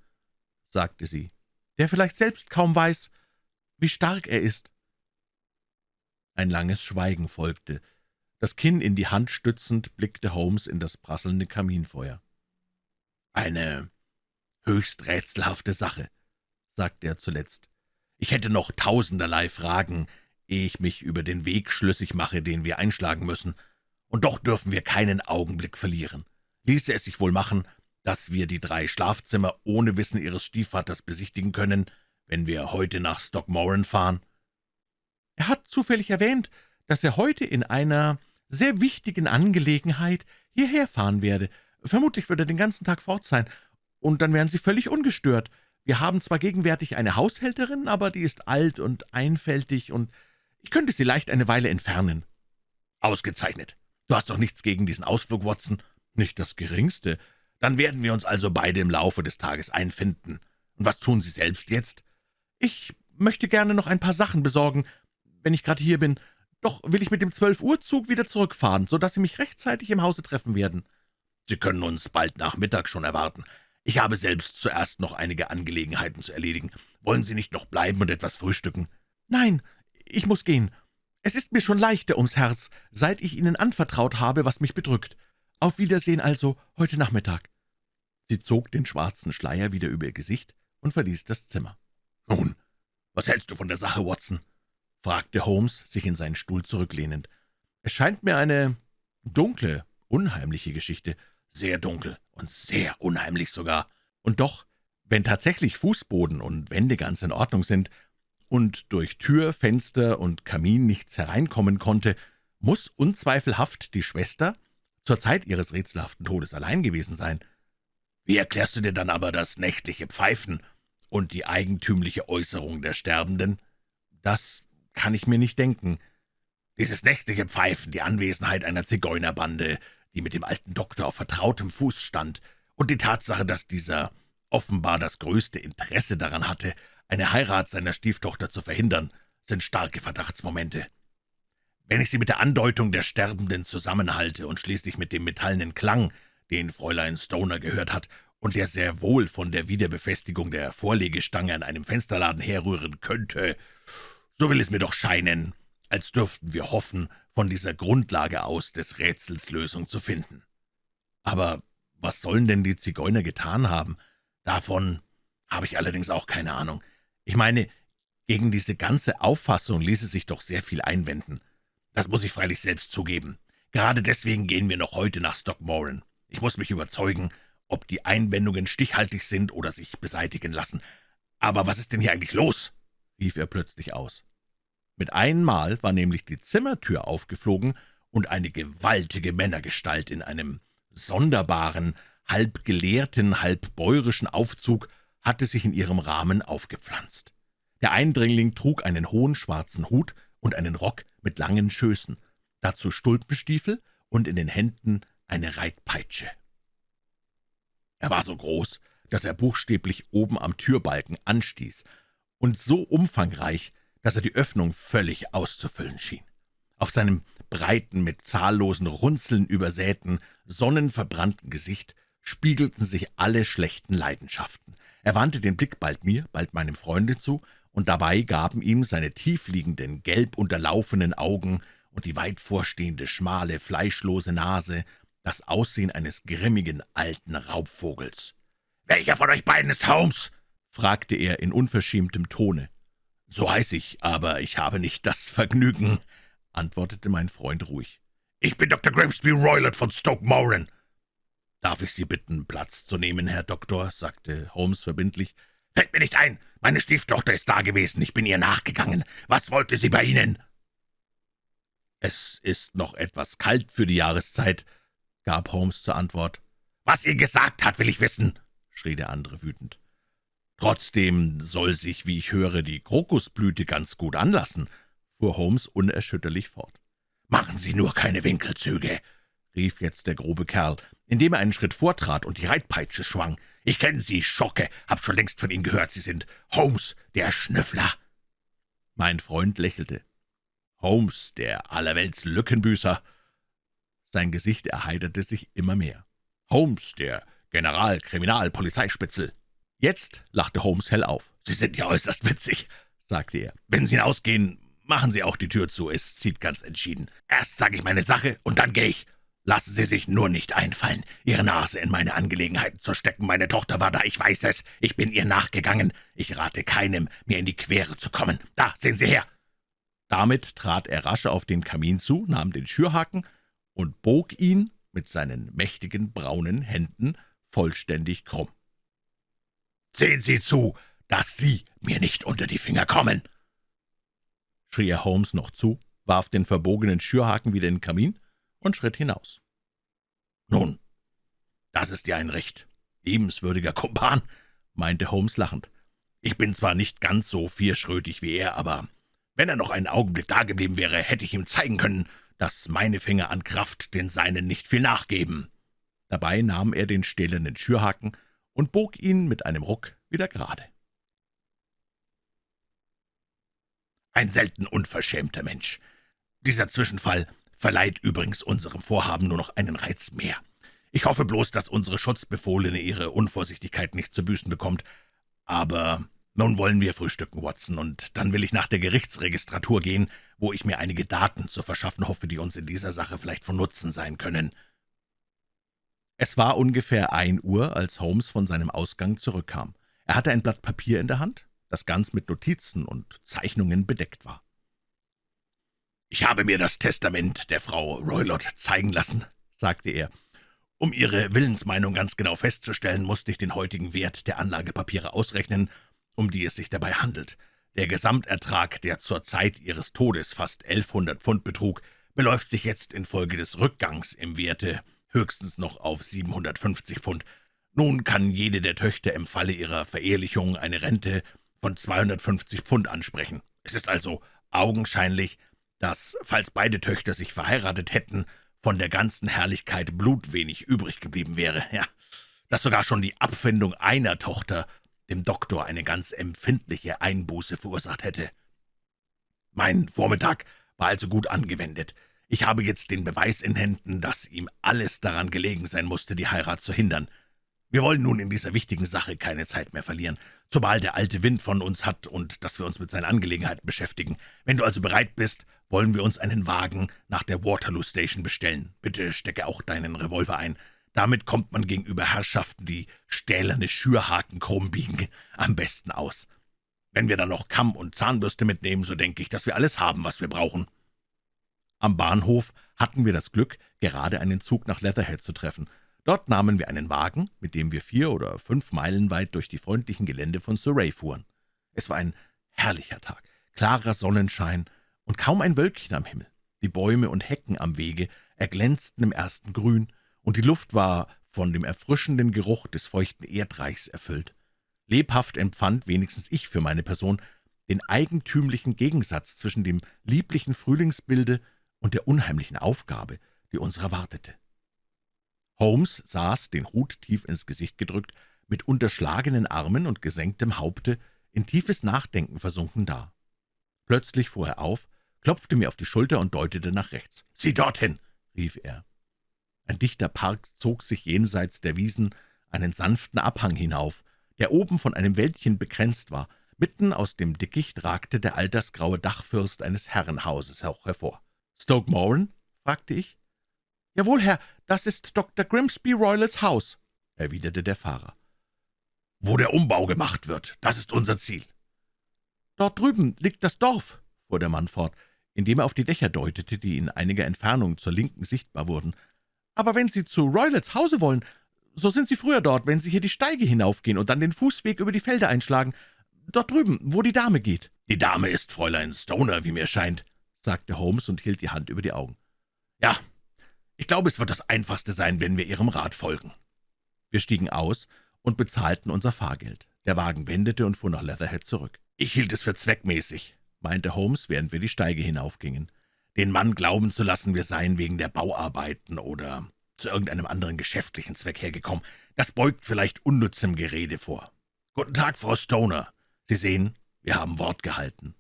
sagte sie, »der vielleicht selbst kaum weiß, wie stark er ist.« Ein langes Schweigen folgte. Das Kinn in die Hand stützend, blickte Holmes in das prasselnde Kaminfeuer. »Eine höchst rätselhafte Sache«, sagte er zuletzt. »Ich hätte noch tausenderlei Fragen, ehe ich mich über den Weg schlüssig mache, den wir einschlagen müssen. Und doch dürfen wir keinen Augenblick verlieren. Ließe es sich wohl machen, dass wir die drei Schlafzimmer ohne Wissen Ihres Stiefvaters besichtigen können, wenn wir heute nach Stockmoran fahren?« »Er hat zufällig erwähnt, dass er heute in einer sehr wichtigen Angelegenheit hierher fahren werde. Vermutlich wird er den ganzen Tag fort sein, und dann wären Sie völlig ungestört. Wir haben zwar gegenwärtig eine Haushälterin, aber die ist alt und einfältig, und ich könnte sie leicht eine Weile entfernen.« »Ausgezeichnet. Du hast doch nichts gegen diesen Ausflug, Watson?« »Nicht das Geringste. Dann werden wir uns also beide im Laufe des Tages einfinden. Und was tun Sie selbst jetzt?« »Ich möchte gerne noch ein paar Sachen besorgen, wenn ich gerade hier bin. Doch will ich mit dem Zwölf-Uhr-Zug wieder zurückfahren, so dass Sie mich rechtzeitig im Hause treffen werden.« »Sie können uns bald nach Mittag schon erwarten. Ich habe selbst zuerst noch einige Angelegenheiten zu erledigen. Wollen Sie nicht noch bleiben und etwas frühstücken?« »Nein, ich muss gehen. Es ist mir schon leichter ums Herz, seit ich Ihnen anvertraut habe, was mich bedrückt. Auf Wiedersehen also heute Nachmittag.« Sie zog den schwarzen Schleier wieder über ihr Gesicht und verließ das Zimmer. »Nun, was hältst du von der Sache, Watson?« fragte Holmes, sich in seinen Stuhl zurücklehnend. »Es scheint mir eine dunkle, unheimliche Geschichte. Sehr dunkel und sehr unheimlich sogar. Und doch, wenn tatsächlich Fußboden und Wände ganz in Ordnung sind und durch Tür, Fenster und Kamin nichts hereinkommen konnte, muss unzweifelhaft die Schwester zur Zeit ihres rätselhaften Todes allein gewesen sein. Wie erklärst du dir dann aber das nächtliche Pfeifen und die eigentümliche Äußerung der Sterbenden? Das kann ich mir nicht denken. Dieses nächtliche Pfeifen, die Anwesenheit einer Zigeunerbande, die mit dem alten Doktor auf vertrautem Fuß stand, und die Tatsache, dass dieser offenbar das größte Interesse daran hatte, eine Heirat seiner Stieftochter zu verhindern, sind starke Verdachtsmomente. Wenn ich sie mit der Andeutung der Sterbenden zusammenhalte und schließlich mit dem metallenen Klang, den Fräulein Stoner gehört hat und der sehr wohl von der Wiederbefestigung der Vorlegestange an einem Fensterladen herrühren könnte, so will es mir doch scheinen, als dürften wir hoffen, von dieser Grundlage aus des Rätsels Lösung zu finden. Aber was sollen denn die Zigeuner getan haben? Davon habe ich allerdings auch keine Ahnung. Ich meine, gegen diese ganze Auffassung ließe sich doch sehr viel einwenden. Das muss ich freilich selbst zugeben. Gerade deswegen gehen wir noch heute nach Stockmoran. Ich muss mich überzeugen, ob die Einwendungen stichhaltig sind oder sich beseitigen lassen. Aber was ist denn hier eigentlich los?« rief er plötzlich aus. Mit einmal war nämlich die Zimmertür aufgeflogen, und eine gewaltige Männergestalt in einem sonderbaren, halb gelehrten, halb bäuerischen Aufzug hatte sich in ihrem Rahmen aufgepflanzt. Der Eindringling trug einen hohen schwarzen Hut und einen Rock mit langen Schößen, dazu Stulpenstiefel und in den Händen eine Reitpeitsche. Er war so groß, dass er buchstäblich oben am Türbalken anstieß, und so umfangreich, dass er die Öffnung völlig auszufüllen schien. Auf seinem breiten, mit zahllosen Runzeln übersäten, sonnenverbrannten Gesicht spiegelten sich alle schlechten Leidenschaften. Er wandte den Blick bald mir, bald meinem Freunde zu, und dabei gaben ihm seine tiefliegenden, gelb unterlaufenen Augen und die weit vorstehende, schmale, fleischlose Nase das Aussehen eines grimmigen alten Raubvogels. »Welcher von euch beiden ist Holmes?« fragte er in unverschämtem Tone. »So heiß ich, aber ich habe nicht das Vergnügen«, antwortete mein Freund ruhig. »Ich bin Dr. Grimsby Roylott von Stoke Moran.« »Darf ich Sie bitten, Platz zu nehmen, Herr Doktor?« sagte Holmes verbindlich. »Fällt mir nicht ein. Meine Stieftochter ist da gewesen. Ich bin ihr nachgegangen. Was wollte sie bei Ihnen?« »Es ist noch etwas kalt für die Jahreszeit«, gab Holmes zur Antwort. »Was ihr gesagt hat, will ich wissen«, schrie der andere wütend. »Trotzdem soll sich, wie ich höre, die Krokusblüte ganz gut anlassen«, fuhr Holmes unerschütterlich fort. »Machen Sie nur keine Winkelzüge«, rief jetzt der grobe Kerl, indem er einen Schritt vortrat und die Reitpeitsche schwang. »Ich kenne Sie, Schocke, hab schon längst von Ihnen gehört, Sie sind Holmes, der Schnüffler.« Mein Freund lächelte. »Holmes, der allerwelts Lückenbüßer.« Sein Gesicht erheiterte sich immer mehr. »Holmes, der Generalkriminalpolizeispitzel.« Jetzt lachte Holmes hell auf. »Sie sind ja äußerst witzig«, sagte er. »Wenn Sie hinausgehen, machen Sie auch die Tür zu, es zieht ganz entschieden. Erst sage ich meine Sache, und dann gehe ich. Lassen Sie sich nur nicht einfallen, Ihre Nase in meine Angelegenheiten zu stecken. Meine Tochter war da, ich weiß es. Ich bin ihr nachgegangen. Ich rate keinem, mir in die Quere zu kommen. Da, sehen Sie her!« Damit trat er rasch auf den Kamin zu, nahm den Schürhaken und bog ihn mit seinen mächtigen braunen Händen vollständig krumm. »Sehen Sie zu, dass Sie mir nicht unter die Finger kommen!« schrie er Holmes noch zu, warf den verbogenen Schürhaken wieder in den Kamin und schritt hinaus. »Nun, das ist ja ein recht liebenswürdiger Kumpan«, meinte Holmes lachend. »Ich bin zwar nicht ganz so vierschrötig wie er, aber wenn er noch einen Augenblick dageblieben wäre, hätte ich ihm zeigen können, dass meine Finger an Kraft den seinen nicht viel nachgeben.« Dabei nahm er den stählernen Schürhaken und bog ihn mit einem Ruck wieder gerade. Ein selten unverschämter Mensch. Dieser Zwischenfall verleiht übrigens unserem Vorhaben nur noch einen Reiz mehr. Ich hoffe bloß, dass unsere Schutzbefohlene ihre Unvorsichtigkeit nicht zu büßen bekommt. Aber nun wollen wir frühstücken, Watson, und dann will ich nach der Gerichtsregistratur gehen, wo ich mir einige Daten zu verschaffen hoffe, die uns in dieser Sache vielleicht von Nutzen sein können.« Es war ungefähr ein Uhr, als Holmes von seinem Ausgang zurückkam. Er hatte ein Blatt Papier in der Hand, das ganz mit Notizen und Zeichnungen bedeckt war. »Ich habe mir das Testament der Frau Roylott zeigen lassen«, sagte er. »Um Ihre Willensmeinung ganz genau festzustellen, musste ich den heutigen Wert der Anlagepapiere ausrechnen, um die es sich dabei handelt. Der Gesamtertrag, der zur Zeit Ihres Todes fast 1100 Pfund betrug, beläuft sich jetzt infolge des Rückgangs im Werte höchstens noch auf 750 Pfund. Nun kann jede der Töchter im Falle ihrer Verehelichung eine Rente von 250 Pfund ansprechen. Es ist also augenscheinlich, dass, falls beide Töchter sich verheiratet hätten, von der ganzen Herrlichkeit blutwenig übrig geblieben wäre. Ja, dass sogar schon die Abfindung einer Tochter dem Doktor eine ganz empfindliche Einbuße verursacht hätte. Mein Vormittag war also gut angewendet. Ich habe jetzt den Beweis in Händen, dass ihm alles daran gelegen sein musste, die Heirat zu hindern. Wir wollen nun in dieser wichtigen Sache keine Zeit mehr verlieren, zumal der alte Wind von uns hat und dass wir uns mit seinen Angelegenheiten beschäftigen. Wenn du also bereit bist, wollen wir uns einen Wagen nach der Waterloo Station bestellen. Bitte stecke auch deinen Revolver ein. Damit kommt man gegenüber Herrschaften, die stählerne Schürhaken krumm biegen, am besten aus. Wenn wir dann noch Kamm und Zahnbürste mitnehmen, so denke ich, dass wir alles haben, was wir brauchen.« Am Bahnhof hatten wir das Glück, gerade einen Zug nach Leatherhead zu treffen – Dort nahmen wir einen Wagen, mit dem wir vier oder fünf Meilen weit durch die freundlichen Gelände von Surrey fuhren. Es war ein herrlicher Tag, klarer Sonnenschein und kaum ein Wölkchen am Himmel. Die Bäume und Hecken am Wege erglänzten im ersten Grün, und die Luft war von dem erfrischenden Geruch des feuchten Erdreichs erfüllt. Lebhaft empfand wenigstens ich für meine Person den eigentümlichen Gegensatz zwischen dem lieblichen Frühlingsbilde und der unheimlichen Aufgabe, die uns erwartete. Holmes saß, den Hut tief ins Gesicht gedrückt, mit unterschlagenen Armen und gesenktem Haupte, in tiefes Nachdenken versunken da. Plötzlich fuhr er auf, klopfte mir auf die Schulter und deutete nach rechts. »Sieh dorthin!« rief er. Ein dichter Park zog sich jenseits der Wiesen einen sanften Abhang hinauf, der oben von einem Wäldchen begrenzt war. Mitten aus dem Dickicht ragte der altersgraue Dachfürst eines Herrenhauses hervor. »Stoke Moran?« fragte ich. »Jawohl, Herr, das ist Dr. Grimsby Roylals Haus«, erwiderte der Fahrer. »Wo der Umbau gemacht wird, das ist unser Ziel.« »Dort drüben liegt das Dorf«, fuhr der Mann fort, indem er auf die Dächer deutete, die in einiger Entfernung zur Linken sichtbar wurden. »Aber wenn Sie zu Roylets Hause wollen, so sind Sie früher dort, wenn Sie hier die Steige hinaufgehen und dann den Fußweg über die Felder einschlagen. Dort drüben, wo die Dame geht.« »Die Dame ist Fräulein Stoner, wie mir scheint«, sagte Holmes und hielt die Hand über die Augen. »Ja, ich glaube, es wird das Einfachste sein, wenn wir Ihrem Rat folgen.« Wir stiegen aus und bezahlten unser Fahrgeld. Der Wagen wendete und fuhr nach Leatherhead zurück. »Ich hielt es für zweckmäßig«, meinte Holmes, während wir die Steige hinaufgingen, »den Mann glauben zu lassen, wir seien wegen der Bauarbeiten oder zu irgendeinem anderen geschäftlichen Zweck hergekommen. Das beugt vielleicht unnützem Gerede vor. »Guten Tag, Frau Stoner. Sie sehen, wir haben Wort gehalten.«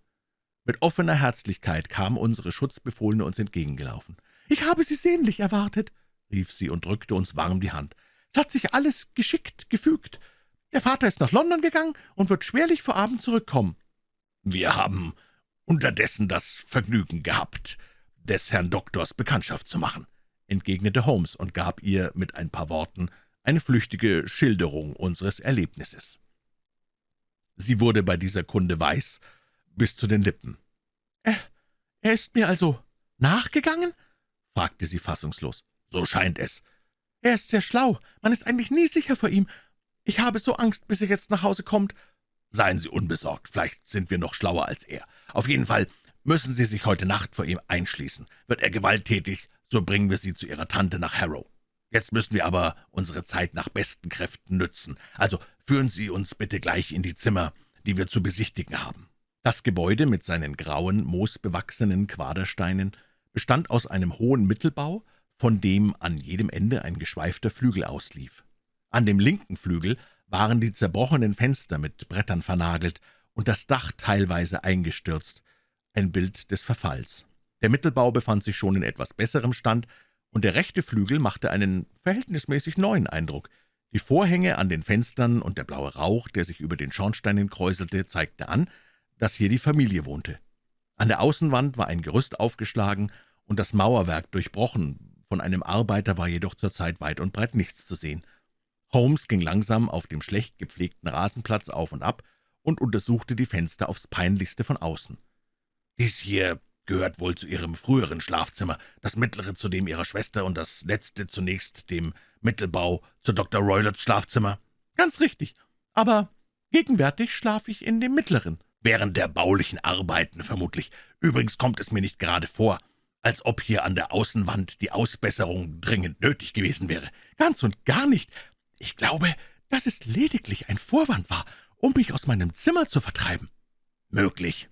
Mit offener Herzlichkeit kam unsere Schutzbefohlene uns entgegengelaufen. »Ich habe Sie sehnlich erwartet«, rief sie und drückte uns warm die Hand. »Es hat sich alles geschickt gefügt. Der Vater ist nach London gegangen und wird schwerlich vor Abend zurückkommen.« »Wir haben unterdessen das Vergnügen gehabt, des Herrn Doktors Bekanntschaft zu machen«, entgegnete Holmes und gab ihr mit ein paar Worten eine flüchtige Schilderung unseres Erlebnisses. Sie wurde bei dieser Kunde weiß bis zu den Lippen. »Er, er ist mir also nachgegangen?« fragte sie fassungslos. »So scheint es.« »Er ist sehr schlau. Man ist eigentlich nie sicher vor ihm. Ich habe so Angst, bis er jetzt nach Hause kommt.« »Seien Sie unbesorgt. Vielleicht sind wir noch schlauer als er. Auf jeden Fall müssen Sie sich heute Nacht vor ihm einschließen. Wird er gewalttätig, so bringen wir Sie zu Ihrer Tante nach Harrow. Jetzt müssen wir aber unsere Zeit nach besten Kräften nützen. Also führen Sie uns bitte gleich in die Zimmer, die wir zu besichtigen haben.« Das Gebäude mit seinen grauen, moosbewachsenen Quadersteinen bestand aus einem hohen Mittelbau, von dem an jedem Ende ein geschweifter Flügel auslief. An dem linken Flügel waren die zerbrochenen Fenster mit Brettern vernagelt und das Dach teilweise eingestürzt, ein Bild des Verfalls. Der Mittelbau befand sich schon in etwas besserem Stand, und der rechte Flügel machte einen verhältnismäßig neuen Eindruck. Die Vorhänge an den Fenstern und der blaue Rauch, der sich über den Schornsteinen kräuselte, zeigte an, dass hier die Familie wohnte. An der Außenwand war ein Gerüst aufgeschlagen und das Mauerwerk durchbrochen, von einem Arbeiter war jedoch zurzeit weit und breit nichts zu sehen. Holmes ging langsam auf dem schlecht gepflegten Rasenplatz auf und ab und untersuchte die Fenster aufs Peinlichste von außen. »Dies hier gehört wohl zu Ihrem früheren Schlafzimmer, das mittlere zu dem Ihrer Schwester und das letzte zunächst dem Mittelbau zu Dr. Roylots Schlafzimmer?« »Ganz richtig, aber gegenwärtig schlafe ich in dem mittleren.« »Während der baulichen Arbeiten vermutlich. Übrigens kommt es mir nicht gerade vor, als ob hier an der Außenwand die Ausbesserung dringend nötig gewesen wäre.« »Ganz und gar nicht. Ich glaube, dass es lediglich ein Vorwand war, um mich aus meinem Zimmer zu vertreiben.« »Möglich.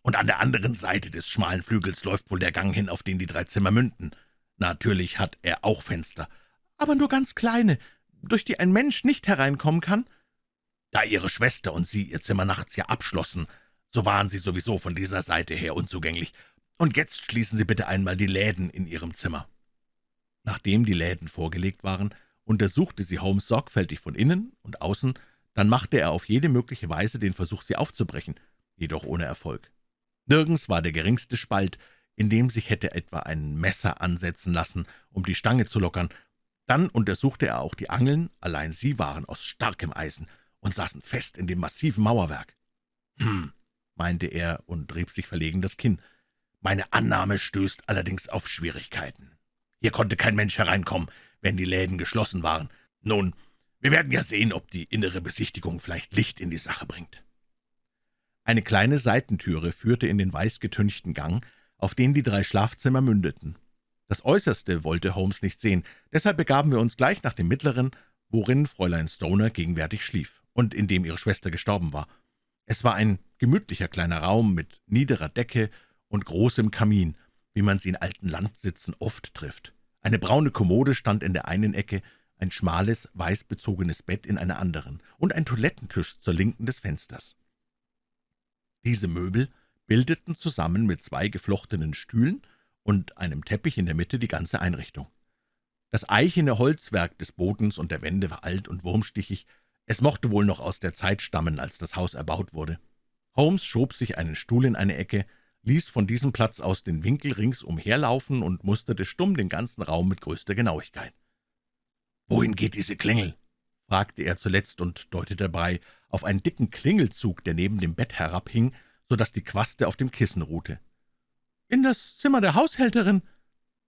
Und an der anderen Seite des schmalen Flügels läuft wohl der Gang hin, auf den die drei Zimmer münden. Natürlich hat er auch Fenster.« »Aber nur ganz kleine, durch die ein Mensch nicht hereinkommen kann?« »Da Ihre Schwester und Sie Ihr Zimmer nachts ja abschlossen, so waren Sie sowieso von dieser Seite her unzugänglich. Und jetzt schließen Sie bitte einmal die Läden in Ihrem Zimmer.« Nachdem die Läden vorgelegt waren, untersuchte sie Holmes sorgfältig von innen und außen, dann machte er auf jede mögliche Weise den Versuch, sie aufzubrechen, jedoch ohne Erfolg. Nirgends war der geringste Spalt, in dem sich hätte etwa ein Messer ansetzen lassen, um die Stange zu lockern. Dann untersuchte er auch die Angeln, allein sie waren aus starkem Eisen und saßen fest in dem massiven Mauerwerk. »Hm«, meinte er und rieb sich verlegen das Kinn. »Meine Annahme stößt allerdings auf Schwierigkeiten. Hier konnte kein Mensch hereinkommen, wenn die Läden geschlossen waren. Nun, wir werden ja sehen, ob die innere Besichtigung vielleicht Licht in die Sache bringt.« Eine kleine Seitentüre führte in den weißgetünchten Gang, auf den die drei Schlafzimmer mündeten. Das Äußerste wollte Holmes nicht sehen, deshalb begaben wir uns gleich nach dem mittleren, worin Fräulein Stoner gegenwärtig schlief und in dem ihre Schwester gestorben war. Es war ein gemütlicher kleiner Raum mit niederer Decke und großem Kamin, wie man sie in alten Landsitzen oft trifft. Eine braune Kommode stand in der einen Ecke, ein schmales, weißbezogenes Bett in einer anderen und ein Toilettentisch zur Linken des Fensters. Diese Möbel bildeten zusammen mit zwei geflochtenen Stühlen und einem Teppich in der Mitte die ganze Einrichtung. Das eichene Holzwerk des Bodens und der Wände war alt und wurmstichig, es mochte wohl noch aus der Zeit stammen, als das Haus erbaut wurde. Holmes schob sich einen Stuhl in eine Ecke, ließ von diesem Platz aus den Winkel rings umherlaufen und musterte stumm den ganzen Raum mit größter Genauigkeit. »Wohin geht diese Klingel?« fragte er zuletzt und deutete dabei auf einen dicken Klingelzug, der neben dem Bett herabhing, so dass die Quaste auf dem Kissen ruhte. »In das Zimmer der Haushälterin.«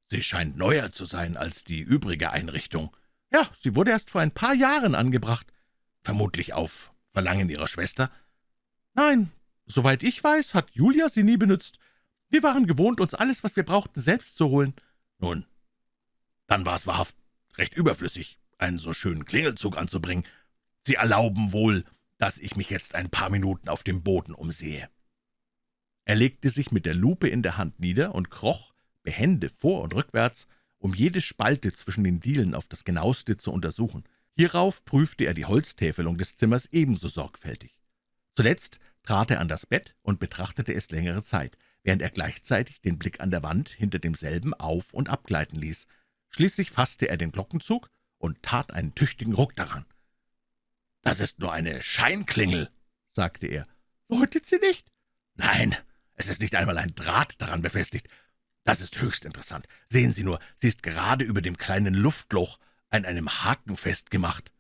»Sie scheint neuer zu sein als die übrige Einrichtung.« »Ja, sie wurde erst vor ein paar Jahren angebracht.« »Vermutlich auf Verlangen Ihrer Schwester?« »Nein, soweit ich weiß, hat Julia sie nie benützt. Wir waren gewohnt, uns alles, was wir brauchten, selbst zu holen.« »Nun, dann war es wahrhaft recht überflüssig, einen so schönen Klingelzug anzubringen. Sie erlauben wohl, dass ich mich jetzt ein paar Minuten auf dem Boden umsehe.« Er legte sich mit der Lupe in der Hand nieder und kroch, behende vor und rückwärts, um jede Spalte zwischen den Dielen auf das genaueste zu untersuchen. Hierauf prüfte er die Holztäfelung des Zimmers ebenso sorgfältig. Zuletzt trat er an das Bett und betrachtete es längere Zeit, während er gleichzeitig den Blick an der Wand hinter demselben auf- und abgleiten ließ, Schließlich fasste er den Glockenzug und tat einen tüchtigen Ruck daran. »Das ist nur eine Scheinklingel«, sagte er. »Läutet sie nicht?« »Nein, es ist nicht einmal ein Draht daran befestigt. Das ist höchst interessant. Sehen Sie nur, sie ist gerade über dem kleinen Luftloch an einem Haken festgemacht.«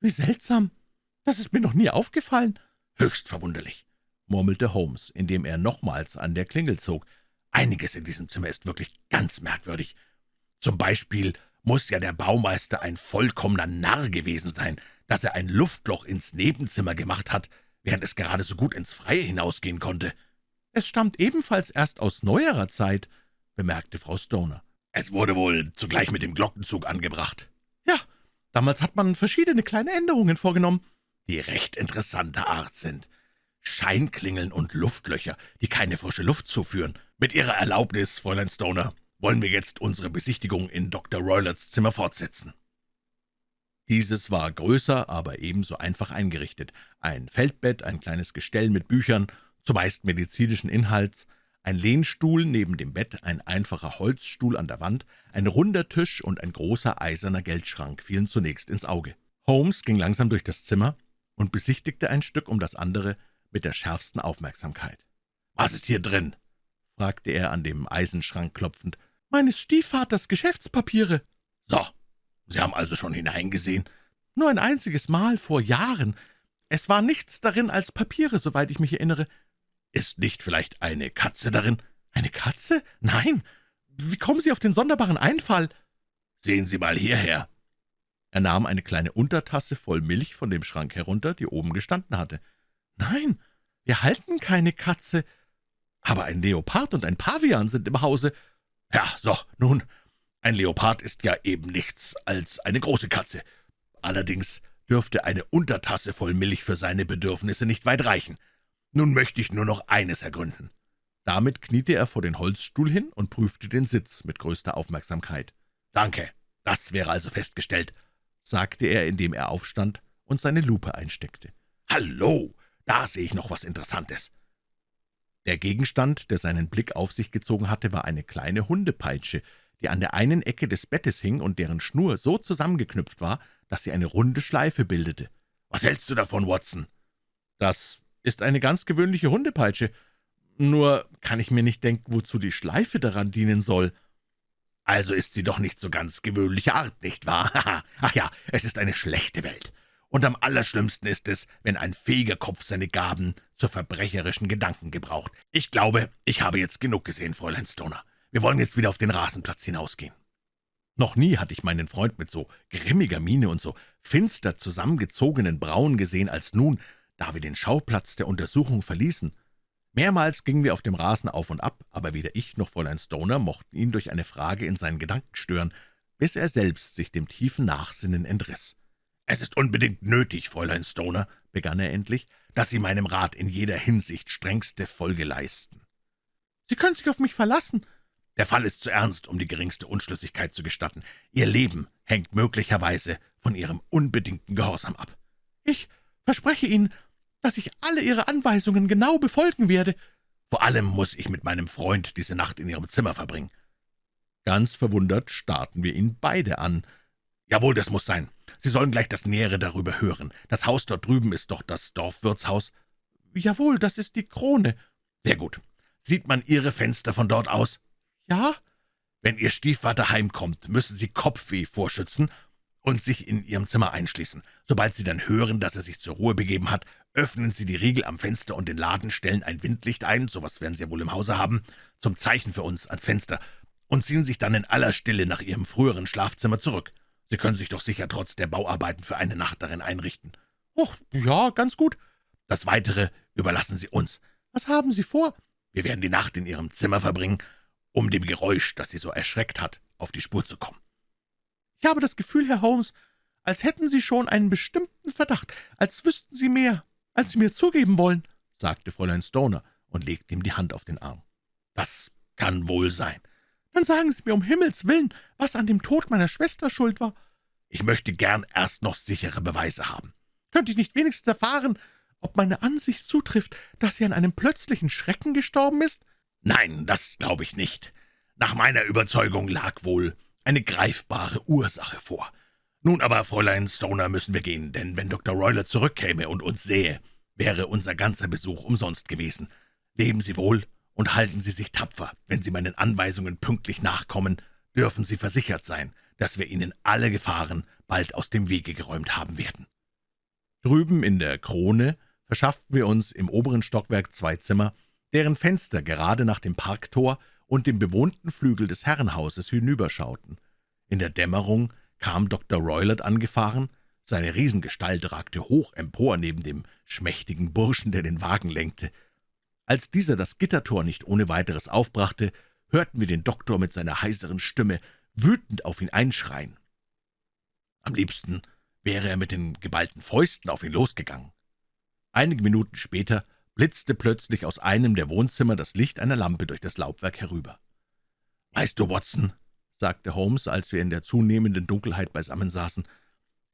»Wie seltsam. Das ist mir noch nie aufgefallen.« »Höchst verwunderlich«, murmelte Holmes, indem er nochmals an der Klingel zog. »Einiges in diesem Zimmer ist wirklich ganz merkwürdig. Zum Beispiel muss ja der Baumeister ein vollkommener Narr gewesen sein, dass er ein Luftloch ins Nebenzimmer gemacht hat, während es gerade so gut ins Freie hinausgehen konnte. »Es stammt ebenfalls erst aus neuerer Zeit«, bemerkte Frau Stoner. »Es wurde wohl zugleich mit dem Glockenzug angebracht.« »Ja, damals hat man verschiedene kleine Änderungen vorgenommen, die recht interessanter Art sind. Scheinklingeln und Luftlöcher, die keine frische Luft zuführen. Mit Ihrer Erlaubnis, Fräulein Stoner, wollen wir jetzt unsere Besichtigung in Dr. Roylards Zimmer fortsetzen.« Dieses war größer, aber ebenso einfach eingerichtet. Ein Feldbett, ein kleines Gestell mit Büchern, zumeist medizinischen Inhalts, ein Lehnstuhl neben dem Bett, ein einfacher Holzstuhl an der Wand, ein runder Tisch und ein großer eiserner Geldschrank fielen zunächst ins Auge. Holmes ging langsam durch das Zimmer und besichtigte ein Stück um das andere mit der schärfsten Aufmerksamkeit. »Was ist hier drin?« fragte er, an dem Eisenschrank klopfend meines Stiefvaters Geschäftspapiere.« »So, Sie haben also schon hineingesehen?« »Nur ein einziges Mal, vor Jahren. Es war nichts darin als Papiere, soweit ich mich erinnere.« »Ist nicht vielleicht eine Katze darin?« »Eine Katze? Nein. Wie kommen Sie auf den sonderbaren Einfall?« »Sehen Sie mal hierher.« Er nahm eine kleine Untertasse voll Milch von dem Schrank herunter, die oben gestanden hatte. »Nein, wir halten keine Katze. Aber ein Leopard und ein Pavian sind im Hause, »Ja, so, nun, ein Leopard ist ja eben nichts als eine große Katze. Allerdings dürfte eine Untertasse voll Milch für seine Bedürfnisse nicht weit reichen. Nun möchte ich nur noch eines ergründen.« Damit kniete er vor den Holzstuhl hin und prüfte den Sitz mit größter Aufmerksamkeit. »Danke, das wäre also festgestellt«, sagte er, indem er aufstand und seine Lupe einsteckte. »Hallo, da sehe ich noch was Interessantes. Der Gegenstand, der seinen Blick auf sich gezogen hatte, war eine kleine Hundepeitsche, die an der einen Ecke des Bettes hing und deren Schnur so zusammengeknüpft war, dass sie eine runde Schleife bildete. »Was hältst du davon, Watson?« »Das ist eine ganz gewöhnliche Hundepeitsche. Nur kann ich mir nicht denken, wozu die Schleife daran dienen soll.« »Also ist sie doch nicht so ganz gewöhnliche Art, nicht wahr? Ach ja, es ist eine schlechte Welt und am allerschlimmsten ist es, wenn ein fähiger Kopf seine Gaben zur verbrecherischen Gedanken gebraucht. Ich glaube, ich habe jetzt genug gesehen, Fräulein Stoner. Wir wollen jetzt wieder auf den Rasenplatz hinausgehen.« Noch nie hatte ich meinen Freund mit so grimmiger Miene und so finster zusammengezogenen Brauen gesehen als nun, da wir den Schauplatz der Untersuchung verließen. Mehrmals gingen wir auf dem Rasen auf und ab, aber weder ich noch Fräulein Stoner mochten ihn durch eine Frage in seinen Gedanken stören, bis er selbst sich dem tiefen Nachsinnen entriss. »Es ist unbedingt nötig, Fräulein Stoner«, begann er endlich, »dass Sie meinem Rat in jeder Hinsicht strengste Folge leisten.« »Sie können sich auf mich verlassen.« »Der Fall ist zu ernst, um die geringste Unschlüssigkeit zu gestatten. Ihr Leben hängt möglicherweise von Ihrem unbedingten Gehorsam ab.« »Ich verspreche Ihnen, dass ich alle Ihre Anweisungen genau befolgen werde. Vor allem muss ich mit meinem Freund diese Nacht in Ihrem Zimmer verbringen.« Ganz verwundert starrten wir ihn beide an. »Jawohl, das muss sein. Sie sollen gleich das Nähere darüber hören. Das Haus dort drüben ist doch das Dorfwirtshaus.« »Jawohl, das ist die Krone.« »Sehr gut. Sieht man Ihre Fenster von dort aus?« »Ja.« »Wenn Ihr Stiefvater heimkommt, müssen Sie Kopfweh vorschützen und sich in Ihrem Zimmer einschließen. Sobald Sie dann hören, dass er sich zur Ruhe begeben hat, öffnen Sie die Riegel am Fenster und den Laden, stellen ein Windlicht ein, sowas werden Sie ja wohl im Hause haben, zum Zeichen für uns ans Fenster, und ziehen sich dann in aller Stille nach Ihrem früheren Schlafzimmer zurück. Sie können sich doch sicher trotz der Bauarbeiten für eine Nacht darin einrichten.« »Och, ja, ganz gut.« »Das Weitere überlassen Sie uns.« »Was haben Sie vor?« »Wir werden die Nacht in Ihrem Zimmer verbringen, um dem Geräusch, das Sie so erschreckt hat, auf die Spur zu kommen.« »Ich habe das Gefühl, Herr Holmes, als hätten Sie schon einen bestimmten Verdacht, als wüssten Sie mehr, als Sie mir zugeben wollen«, sagte Fräulein Stoner und legte ihm die Hand auf den Arm. »Das kann wohl sein.« »Dann sagen Sie mir um Himmels willen, was an dem Tod meiner Schwester schuld war.« »Ich möchte gern erst noch sichere Beweise haben.« »Könnte ich nicht wenigstens erfahren, ob meine Ansicht zutrifft, dass sie an einem plötzlichen Schrecken gestorben ist?« »Nein, das glaube ich nicht. Nach meiner Überzeugung lag wohl eine greifbare Ursache vor. Nun aber, Fräulein Stoner, müssen wir gehen, denn wenn Dr. Royler zurückkäme und uns sähe, wäre unser ganzer Besuch umsonst gewesen. Leben Sie wohl und halten Sie sich tapfer. Wenn Sie meinen Anweisungen pünktlich nachkommen, dürfen Sie versichert sein, dass wir Ihnen alle Gefahren bald aus dem Wege geräumt haben werden.« Drüben in der Krone verschafften wir uns im oberen Stockwerk zwei Zimmer, deren Fenster gerade nach dem Parktor und dem bewohnten Flügel des Herrenhauses hinüberschauten. In der Dämmerung kam Dr. Roylott angefahren, seine Riesengestalt ragte hoch empor neben dem schmächtigen Burschen, der den Wagen lenkte. Als dieser das Gittertor nicht ohne weiteres aufbrachte, hörten wir den Doktor mit seiner heiseren Stimme wütend auf ihn einschreien. Am liebsten wäre er mit den geballten Fäusten auf ihn losgegangen. Einige Minuten später blitzte plötzlich aus einem der Wohnzimmer das Licht einer Lampe durch das Laubwerk herüber. »Weißt du, Watson«, sagte Holmes, als wir in der zunehmenden Dunkelheit beisammen saßen,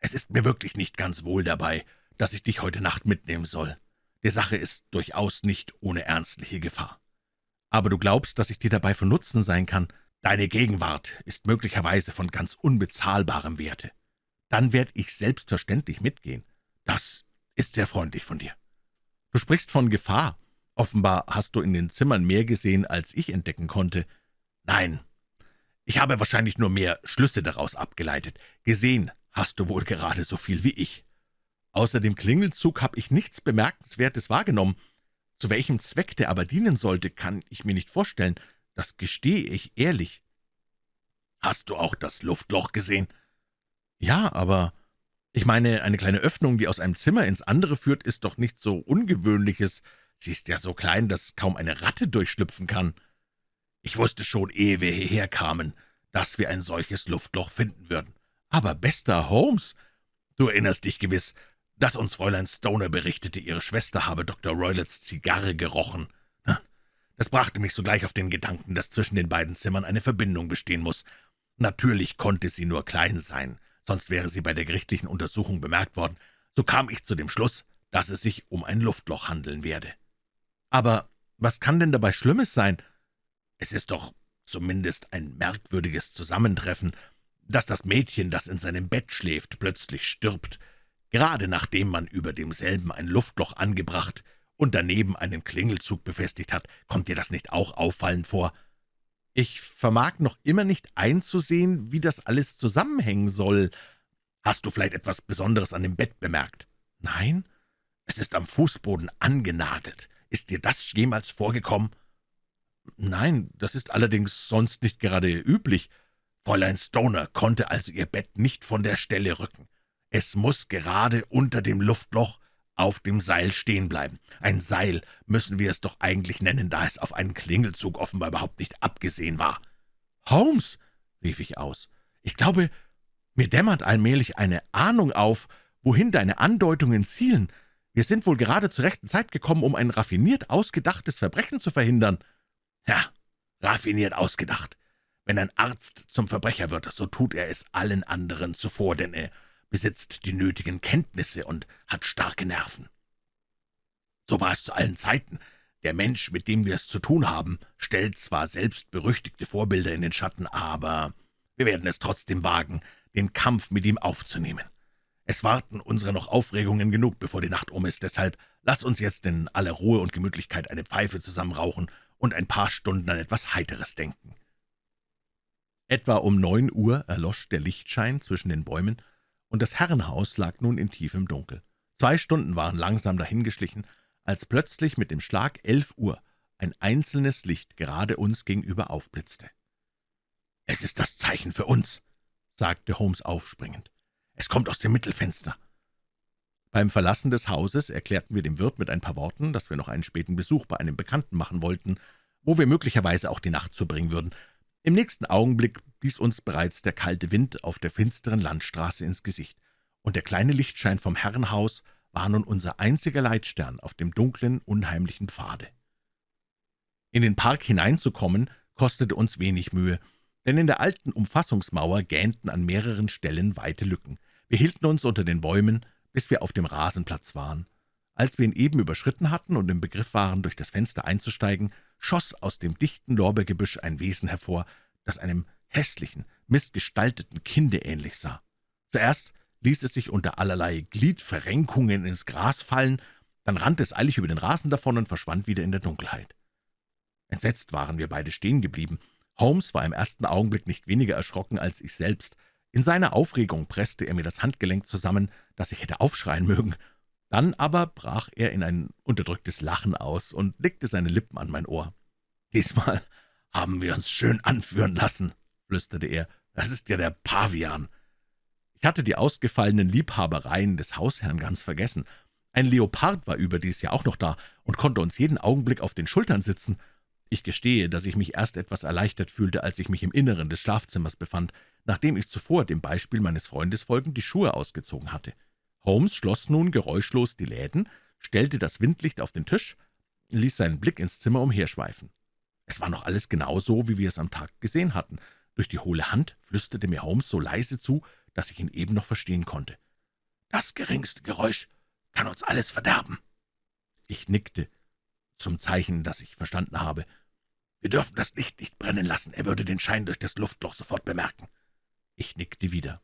»es ist mir wirklich nicht ganz wohl dabei, dass ich dich heute Nacht mitnehmen soll. Die Sache ist durchaus nicht ohne ernstliche Gefahr. Aber du glaubst, dass ich dir dabei von Nutzen sein kann. Deine Gegenwart ist möglicherweise von ganz unbezahlbarem Werte. Dann werde ich selbstverständlich mitgehen. Das ist sehr freundlich von dir.« »Du sprichst von Gefahr. Offenbar hast du in den Zimmern mehr gesehen, als ich entdecken konnte.« »Nein, ich habe wahrscheinlich nur mehr Schlüsse daraus abgeleitet. Gesehen hast du wohl gerade so viel wie ich. Außer dem Klingelzug habe ich nichts Bemerkenswertes wahrgenommen. Zu welchem Zweck der aber dienen sollte, kann ich mir nicht vorstellen. Das gestehe ich ehrlich.« »Hast du auch das Luftloch gesehen?« »Ja, aber ich meine, eine kleine Öffnung, die aus einem Zimmer ins andere führt, ist doch nichts so Ungewöhnliches. Sie ist ja so klein, dass kaum eine Ratte durchschlüpfen kann. Ich wusste schon, ehe wir hierher kamen, dass wir ein solches Luftloch finden würden. Aber, bester Holmes, du erinnerst dich gewiss, dass uns Fräulein Stoner berichtete, ihre Schwester habe Dr. Roylotts Zigarre gerochen. Das brachte mich sogleich auf den Gedanken, dass zwischen den beiden Zimmern eine Verbindung bestehen muss. Natürlich konnte sie nur klein sein, sonst wäre sie bei der gerichtlichen Untersuchung bemerkt worden, so kam ich zu dem Schluss, dass es sich um ein Luftloch handeln werde. Aber was kann denn dabei Schlimmes sein? Es ist doch zumindest ein merkwürdiges Zusammentreffen, dass das Mädchen, das in seinem Bett schläft, plötzlich stirbt, gerade nachdem man über demselben ein Luftloch angebracht und daneben einen Klingelzug befestigt hat. Kommt dir das nicht auch auffallend vor?« Ich vermag noch immer nicht einzusehen, wie das alles zusammenhängen soll. Hast du vielleicht etwas Besonderes an dem Bett bemerkt? Nein, es ist am Fußboden angenagelt. Ist dir das jemals vorgekommen? Nein, das ist allerdings sonst nicht gerade üblich. Fräulein Stoner konnte also ihr Bett nicht von der Stelle rücken. Es muss gerade unter dem Luftloch auf dem Seil stehen bleiben. Ein Seil müssen wir es doch eigentlich nennen, da es auf einen Klingelzug offenbar überhaupt nicht abgesehen war. »Holmes«, rief ich aus, »ich glaube, mir dämmert allmählich eine Ahnung auf, wohin deine Andeutungen zielen. Wir sind wohl gerade zur rechten Zeit gekommen, um ein raffiniert ausgedachtes Verbrechen zu verhindern.« »Ja, raffiniert ausgedacht. Wenn ein Arzt zum Verbrecher wird, so tut er es allen anderen zuvor, denn er besitzt die nötigen Kenntnisse und hat starke Nerven. So war es zu allen Zeiten. Der Mensch, mit dem wir es zu tun haben, stellt zwar selbst berüchtigte Vorbilder in den Schatten, aber wir werden es trotzdem wagen, den Kampf mit ihm aufzunehmen. Es warten unsere noch Aufregungen genug, bevor die Nacht um ist, deshalb lass uns jetzt in aller Ruhe und Gemütlichkeit eine Pfeife zusammenrauchen und ein paar Stunden an etwas Heiteres denken.« Etwa um neun Uhr erlosch der Lichtschein zwischen den Bäumen, und das Herrenhaus lag nun in tiefem Dunkel. Zwei Stunden waren langsam dahingeschlichen, als plötzlich mit dem Schlag elf Uhr ein einzelnes Licht gerade uns gegenüber aufblitzte. »Es ist das Zeichen für uns«, sagte Holmes aufspringend. »Es kommt aus dem Mittelfenster.« Beim Verlassen des Hauses erklärten wir dem Wirt mit ein paar Worten, dass wir noch einen späten Besuch bei einem Bekannten machen wollten, wo wir möglicherweise auch die Nacht zubringen würden, im nächsten Augenblick blies uns bereits der kalte Wind auf der finsteren Landstraße ins Gesicht, und der kleine Lichtschein vom Herrenhaus war nun unser einziger Leitstern auf dem dunklen, unheimlichen Pfade. In den Park hineinzukommen, kostete uns wenig Mühe, denn in der alten Umfassungsmauer gähnten an mehreren Stellen weite Lücken. Wir hielten uns unter den Bäumen, bis wir auf dem Rasenplatz waren. Als wir ihn eben überschritten hatten und im Begriff waren, durch das Fenster einzusteigen, schoss aus dem dichten Lorbeergebüsch ein Wesen hervor, das einem hässlichen, missgestalteten Kinde ähnlich sah. Zuerst ließ es sich unter allerlei Gliedverrenkungen ins Gras fallen, dann rannte es eilig über den Rasen davon und verschwand wieder in der Dunkelheit. Entsetzt waren wir beide stehen geblieben. Holmes war im ersten Augenblick nicht weniger erschrocken als ich selbst. In seiner Aufregung presste er mir das Handgelenk zusammen, dass ich hätte aufschreien mögen. Dann aber brach er in ein unterdrücktes Lachen aus und legte seine Lippen an mein Ohr. »Diesmal haben wir uns schön anführen lassen«, flüsterte er. »Das ist ja der Pavian.« Ich hatte die ausgefallenen Liebhabereien des Hausherrn ganz vergessen. Ein Leopard war überdies ja auch noch da und konnte uns jeden Augenblick auf den Schultern sitzen. Ich gestehe, dass ich mich erst etwas erleichtert fühlte, als ich mich im Inneren des Schlafzimmers befand, nachdem ich zuvor dem Beispiel meines Freundes folgend die Schuhe ausgezogen hatte. Holmes schloss nun geräuschlos die Läden, stellte das Windlicht auf den Tisch, ließ seinen Blick ins Zimmer umherschweifen. Es war noch alles genau so, wie wir es am Tag gesehen hatten. Durch die hohle Hand flüsterte mir Holmes so leise zu, dass ich ihn eben noch verstehen konnte. »Das geringste Geräusch kann uns alles verderben.« Ich nickte, zum Zeichen, dass ich verstanden habe. »Wir dürfen das Licht nicht brennen lassen, er würde den Schein durch das Luftloch sofort bemerken.« Ich nickte wieder.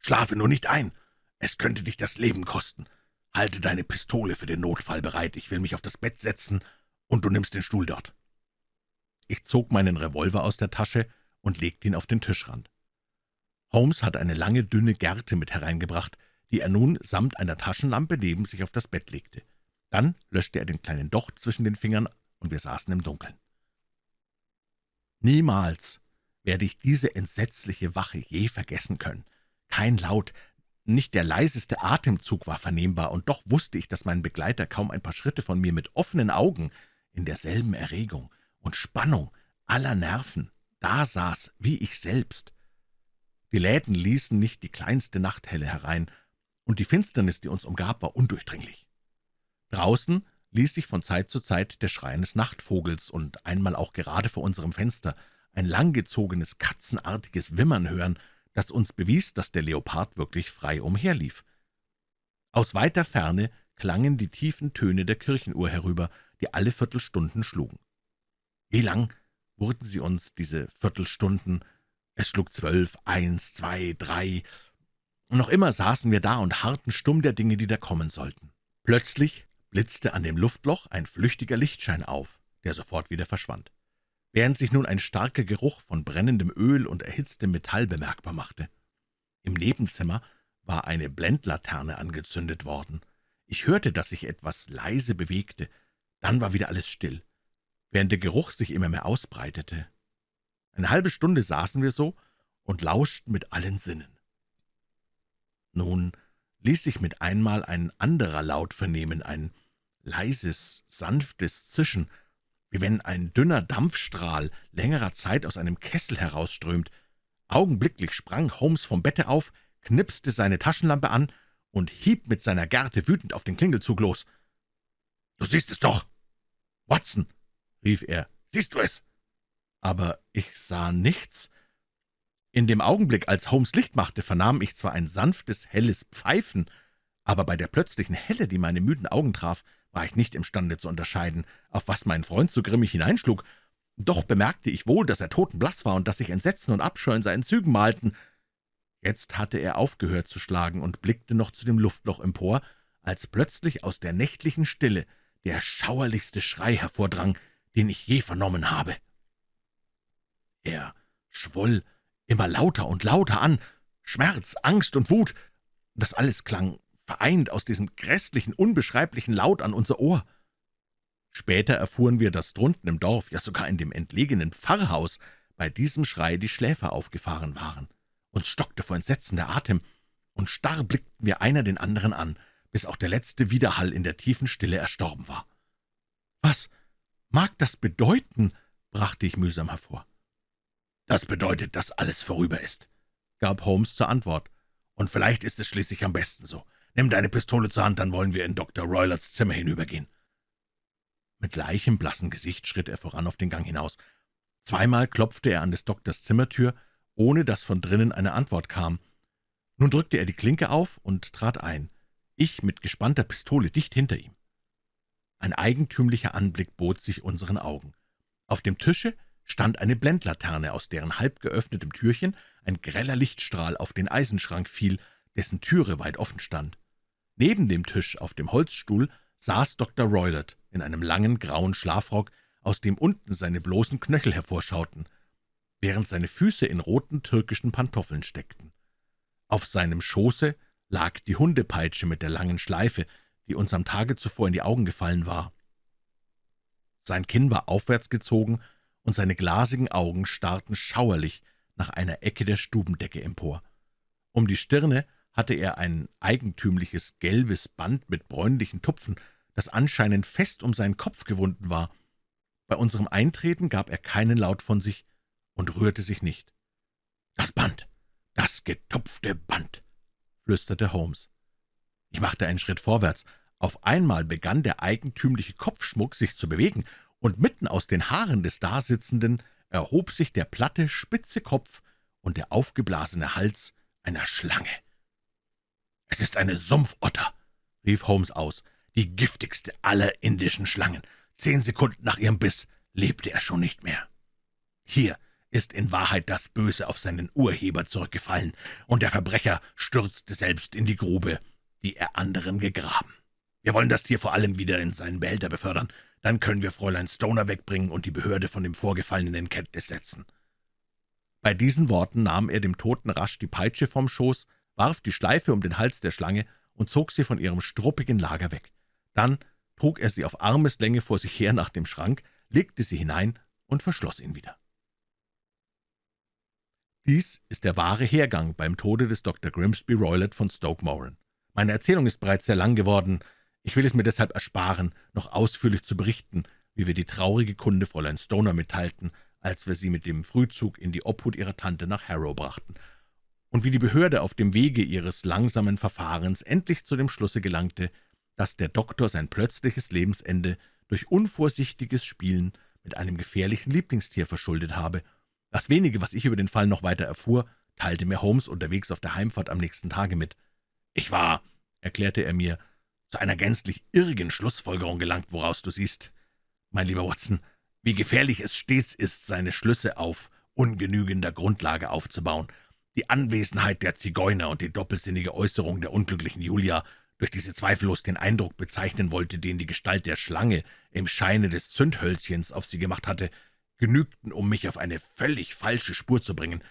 »Schlafe nur nicht ein, es könnte dich das Leben kosten. Halte deine Pistole für den Notfall bereit. Ich will mich auf das Bett setzen, und du nimmst den Stuhl dort.« Ich zog meinen Revolver aus der Tasche und legte ihn auf den Tischrand. Holmes hatte eine lange, dünne Gerte mit hereingebracht, die er nun samt einer Taschenlampe neben sich auf das Bett legte. Dann löschte er den kleinen Docht zwischen den Fingern, und wir saßen im Dunkeln. Niemals werde ich diese entsetzliche Wache je vergessen können. Kein Laut, nicht der leiseste Atemzug war vernehmbar, und doch wusste ich, dass mein Begleiter kaum ein paar Schritte von mir mit offenen Augen in derselben Erregung und Spannung aller Nerven da saß, wie ich selbst. Die Läden ließen nicht die kleinste Nachthelle herein, und die Finsternis, die uns umgab, war undurchdringlich. Draußen ließ sich von Zeit zu Zeit der Schrei eines Nachtvogels und einmal auch gerade vor unserem Fenster ein langgezogenes, katzenartiges Wimmern hören, das uns bewies, dass der Leopard wirklich frei umherlief. Aus weiter Ferne klangen die tiefen Töne der Kirchenuhr herüber, die alle Viertelstunden schlugen. Wie lang wurden sie uns, diese Viertelstunden? Es schlug zwölf, eins, zwei, drei, und noch immer saßen wir da und harrten stumm der Dinge, die da kommen sollten. Plötzlich blitzte an dem Luftloch ein flüchtiger Lichtschein auf, der sofort wieder verschwand während sich nun ein starker Geruch von brennendem Öl und erhitztem Metall bemerkbar machte. Im Nebenzimmer war eine Blendlaterne angezündet worden. Ich hörte, dass sich etwas leise bewegte, dann war wieder alles still, während der Geruch sich immer mehr ausbreitete. Eine halbe Stunde saßen wir so und lauschten mit allen Sinnen. Nun ließ sich mit einmal ein anderer Laut vernehmen, ein leises, sanftes Zischen, wie wenn ein dünner Dampfstrahl längerer Zeit aus einem Kessel herausströmt. Augenblicklich sprang Holmes vom Bette auf, knipste seine Taschenlampe an und hieb mit seiner Gerte wütend auf den Klingelzug los. »Du siehst es doch! Watson!« rief er. »Siehst du es?« Aber ich sah nichts. In dem Augenblick, als Holmes Licht machte, vernahm ich zwar ein sanftes, helles Pfeifen, aber bei der plötzlichen Helle, die meine müden Augen traf, war ich nicht imstande zu unterscheiden, auf was mein Freund so grimmig hineinschlug. Doch bemerkte ich wohl, dass er totenblass war und dass sich Entsetzen und Abscheu in seinen Zügen malten. Jetzt hatte er aufgehört zu schlagen und blickte noch zu dem Luftloch empor, als plötzlich aus der nächtlichen Stille der schauerlichste Schrei hervordrang, den ich je vernommen habe. Er schwoll immer lauter und lauter an, Schmerz, Angst und Wut, das alles klang vereint aus diesem grässlichen, unbeschreiblichen Laut an unser Ohr. Später erfuhren wir, dass drunten im Dorf, ja sogar in dem entlegenen Pfarrhaus, bei diesem Schrei die Schläfer aufgefahren waren. Uns stockte vor Entsetzen der Atem, und starr blickten wir einer den anderen an, bis auch der letzte Widerhall in der tiefen Stille erstorben war. »Was mag das bedeuten?« brachte ich mühsam hervor. »Das bedeutet, dass alles vorüber ist«, gab Holmes zur Antwort. »Und vielleicht ist es schließlich am besten so. Nimm deine Pistole zur Hand, dann wollen wir in Dr. Roylards Zimmer hinübergehen.« Mit leichenblassem Gesicht schritt er voran auf den Gang hinaus. Zweimal klopfte er an des Doktors Zimmertür, ohne dass von drinnen eine Antwort kam. Nun drückte er die Klinke auf und trat ein, ich mit gespannter Pistole dicht hinter ihm. Ein eigentümlicher Anblick bot sich unseren Augen. Auf dem Tische stand eine Blendlaterne, aus deren halb geöffnetem Türchen ein greller Lichtstrahl auf den Eisenschrank fiel, dessen Türe weit offen stand. Neben dem Tisch auf dem Holzstuhl saß Dr. Roylott in einem langen grauen Schlafrock, aus dem unten seine bloßen Knöchel hervorschauten, während seine Füße in roten türkischen Pantoffeln steckten. Auf seinem Schoße lag die Hundepeitsche mit der langen Schleife, die uns am Tage zuvor in die Augen gefallen war. Sein Kinn war aufwärts gezogen, und seine glasigen Augen starrten schauerlich nach einer Ecke der Stubendecke empor. Um die Stirne hatte er ein eigentümliches gelbes Band mit bräunlichen Tupfen, das anscheinend fest um seinen Kopf gewunden war. Bei unserem Eintreten gab er keinen Laut von sich und rührte sich nicht. »Das Band, das getupfte Band«, flüsterte Holmes. Ich machte einen Schritt vorwärts. Auf einmal begann der eigentümliche Kopfschmuck sich zu bewegen, und mitten aus den Haaren des Dasitzenden erhob sich der platte, spitze Kopf und der aufgeblasene Hals einer Schlange. »Es ist eine Sumpfotter«, rief Holmes aus, »die giftigste aller indischen Schlangen. Zehn Sekunden nach ihrem Biss lebte er schon nicht mehr. Hier ist in Wahrheit das Böse auf seinen Urheber zurückgefallen, und der Verbrecher stürzte selbst in die Grube, die er anderen gegraben. Wir wollen das Tier vor allem wieder in seinen Behälter befördern, dann können wir Fräulein Stoner wegbringen und die Behörde von dem Vorgefallenen in Kenntnis setzen.« Bei diesen Worten nahm er dem Toten rasch die Peitsche vom Schoß, warf die Schleife um den Hals der Schlange und zog sie von ihrem struppigen Lager weg. Dann trug er sie auf Armeslänge vor sich her nach dem Schrank, legte sie hinein und verschloss ihn wieder. Dies ist der wahre Hergang beim Tode des Dr. Grimsby Roylott von Stoke Moran. Meine Erzählung ist bereits sehr lang geworden. Ich will es mir deshalb ersparen, noch ausführlich zu berichten, wie wir die traurige Kunde Fräulein Stoner mitteilten, als wir sie mit dem Frühzug in die Obhut ihrer Tante nach Harrow brachten, und wie die Behörde auf dem Wege ihres langsamen Verfahrens endlich zu dem Schlusse gelangte, dass der Doktor sein plötzliches Lebensende durch unvorsichtiges Spielen mit einem gefährlichen Lieblingstier verschuldet habe das wenige, was ich über den Fall noch weiter erfuhr, teilte mir Holmes unterwegs auf der Heimfahrt am nächsten Tage mit. »Ich war«, erklärte er mir, »zu einer gänzlich irrigen Schlussfolgerung gelangt, woraus du siehst, mein lieber Watson, wie gefährlich es stets ist, seine Schlüsse auf ungenügender Grundlage aufzubauen. Die Anwesenheit der Zigeuner und die doppelsinnige Äußerung der unglücklichen Julia, durch die sie zweifellos den Eindruck bezeichnen wollte, den die Gestalt der Schlange im Scheine des Zündhölzchens auf sie gemacht hatte, genügten, um mich auf eine völlig falsche Spur zu bringen.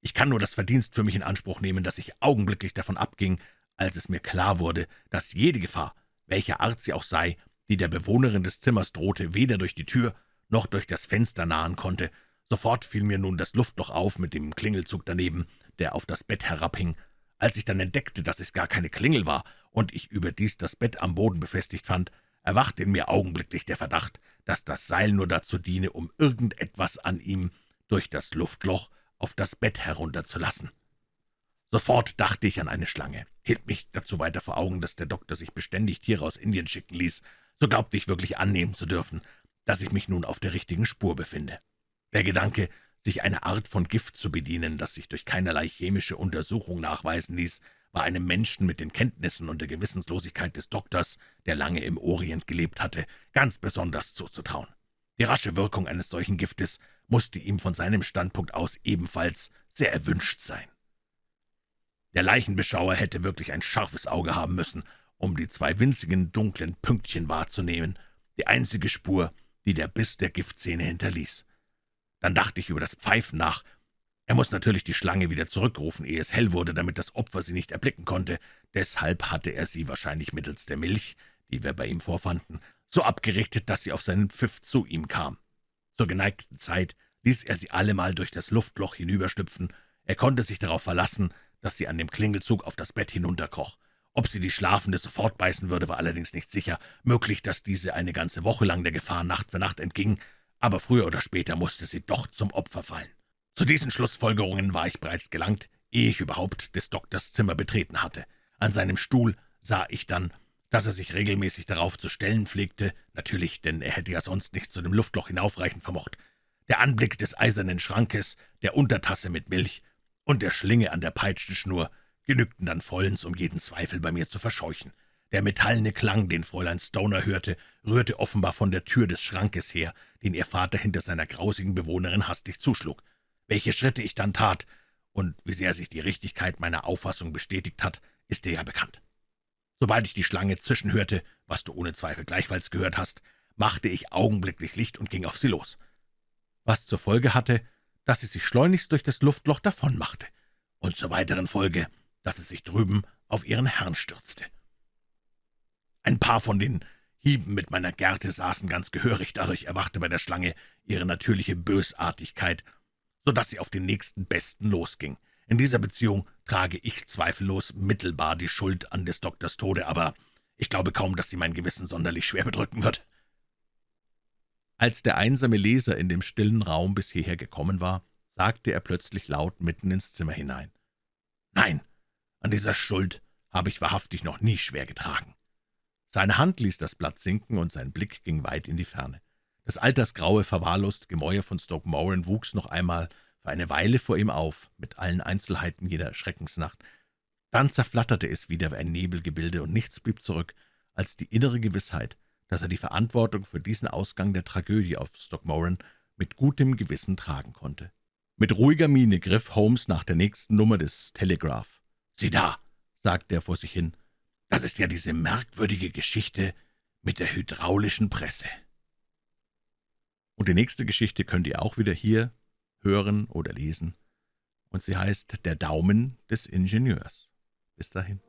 Ich kann nur das Verdienst für mich in Anspruch nehmen, dass ich augenblicklich davon abging, als es mir klar wurde, dass jede Gefahr, welcher Art sie auch sei, die der Bewohnerin des Zimmers drohte, weder durch die Tür noch durch das Fenster nahen konnte. Sofort fiel mir nun das Luftloch auf mit dem Klingelzug daneben, der auf das Bett herabhing. Als ich dann entdeckte, dass es gar keine Klingel war und ich überdies das Bett am Boden befestigt fand, erwachte in mir augenblicklich der Verdacht, dass das Seil nur dazu diene, um irgendetwas an ihm durch das Luftloch auf das Bett herunterzulassen. Sofort dachte ich an eine Schlange, hielt mich dazu weiter vor Augen, dass der Doktor sich beständig Tiere aus Indien schicken ließ, so glaubte ich wirklich annehmen zu dürfen, dass ich mich nun auf der richtigen Spur befinde. Der Gedanke, sich eine Art von Gift zu bedienen, das sich durch keinerlei chemische Untersuchung nachweisen ließ, war einem Menschen mit den Kenntnissen und der Gewissenslosigkeit des Doktors, der lange im Orient gelebt hatte, ganz besonders zuzutrauen. Die rasche Wirkung eines solchen Giftes musste ihm von seinem Standpunkt aus ebenfalls sehr erwünscht sein. Der Leichenbeschauer hätte wirklich ein scharfes Auge haben müssen, um die zwei winzigen, dunklen Pünktchen wahrzunehmen, die einzige Spur, die der Biss der Giftzähne hinterließ. Dann dachte ich über das Pfeifen nach, er muss natürlich die Schlange wieder zurückrufen, ehe es hell wurde, damit das Opfer sie nicht erblicken konnte. Deshalb hatte er sie wahrscheinlich mittels der Milch, die wir bei ihm vorfanden, so abgerichtet, dass sie auf seinen Pfiff zu ihm kam. Zur geneigten Zeit ließ er sie allemal durch das Luftloch hinüberstüpfen. Er konnte sich darauf verlassen, dass sie an dem Klingelzug auf das Bett hinunterkroch. Ob sie die Schlafende sofort beißen würde, war allerdings nicht sicher. Möglich, dass diese eine ganze Woche lang der Gefahr Nacht für Nacht entging, aber früher oder später musste sie doch zum Opfer fallen. Zu diesen Schlussfolgerungen war ich bereits gelangt, ehe ich überhaupt des Doktors Zimmer betreten hatte. An seinem Stuhl sah ich dann, dass er sich regelmäßig darauf zu stellen pflegte, natürlich, denn er hätte ja sonst nicht zu dem Luftloch hinaufreichen vermocht. Der Anblick des eisernen Schrankes, der Untertasse mit Milch und der Schlinge an der Peitschenschnur genügten dann vollends, um jeden Zweifel bei mir zu verscheuchen. Der metallene Klang, den Fräulein Stoner hörte, rührte offenbar von der Tür des Schrankes her, den ihr Vater hinter seiner grausigen Bewohnerin hastig zuschlug. Welche Schritte ich dann tat und wie sehr sich die Richtigkeit meiner Auffassung bestätigt hat, ist dir ja bekannt. Sobald ich die Schlange zischen hörte, was du ohne Zweifel gleichfalls gehört hast, machte ich augenblicklich Licht und ging auf sie los. Was zur Folge hatte, dass sie sich schleunigst durch das Luftloch davonmachte, und zur weiteren Folge, dass es sich drüben auf ihren Herrn stürzte. Ein paar von den Hieben mit meiner Gerte saßen ganz gehörig, dadurch erwachte bei der Schlange ihre natürliche Bösartigkeit so dass sie auf den nächsten Besten losging. In dieser Beziehung trage ich zweifellos mittelbar die Schuld an des Doktors Tode, aber ich glaube kaum, dass sie mein Gewissen sonderlich schwer bedrücken wird.« Als der einsame Leser in dem stillen Raum bis hierher gekommen war, sagte er plötzlich laut mitten ins Zimmer hinein. »Nein, an dieser Schuld habe ich wahrhaftig noch nie schwer getragen.« Seine Hand ließ das Blatt sinken, und sein Blick ging weit in die Ferne. Das altersgraue, verwahrloste Gemäuer von Stoke Moran wuchs noch einmal für eine Weile vor ihm auf, mit allen Einzelheiten jeder Schreckensnacht. Dann zerflatterte es wieder wie ein Nebelgebilde, und nichts blieb zurück, als die innere Gewissheit, dass er die Verantwortung für diesen Ausgang der Tragödie auf Stockmoran mit gutem Gewissen tragen konnte. Mit ruhiger Miene griff Holmes nach der nächsten Nummer des Telegraph. »Sieh da«, sagte er vor sich hin, »das ist ja diese merkwürdige Geschichte mit der hydraulischen Presse.« und die nächste Geschichte könnt ihr auch wieder hier hören oder lesen. Und sie heißt »Der Daumen des Ingenieurs«. Bis dahin.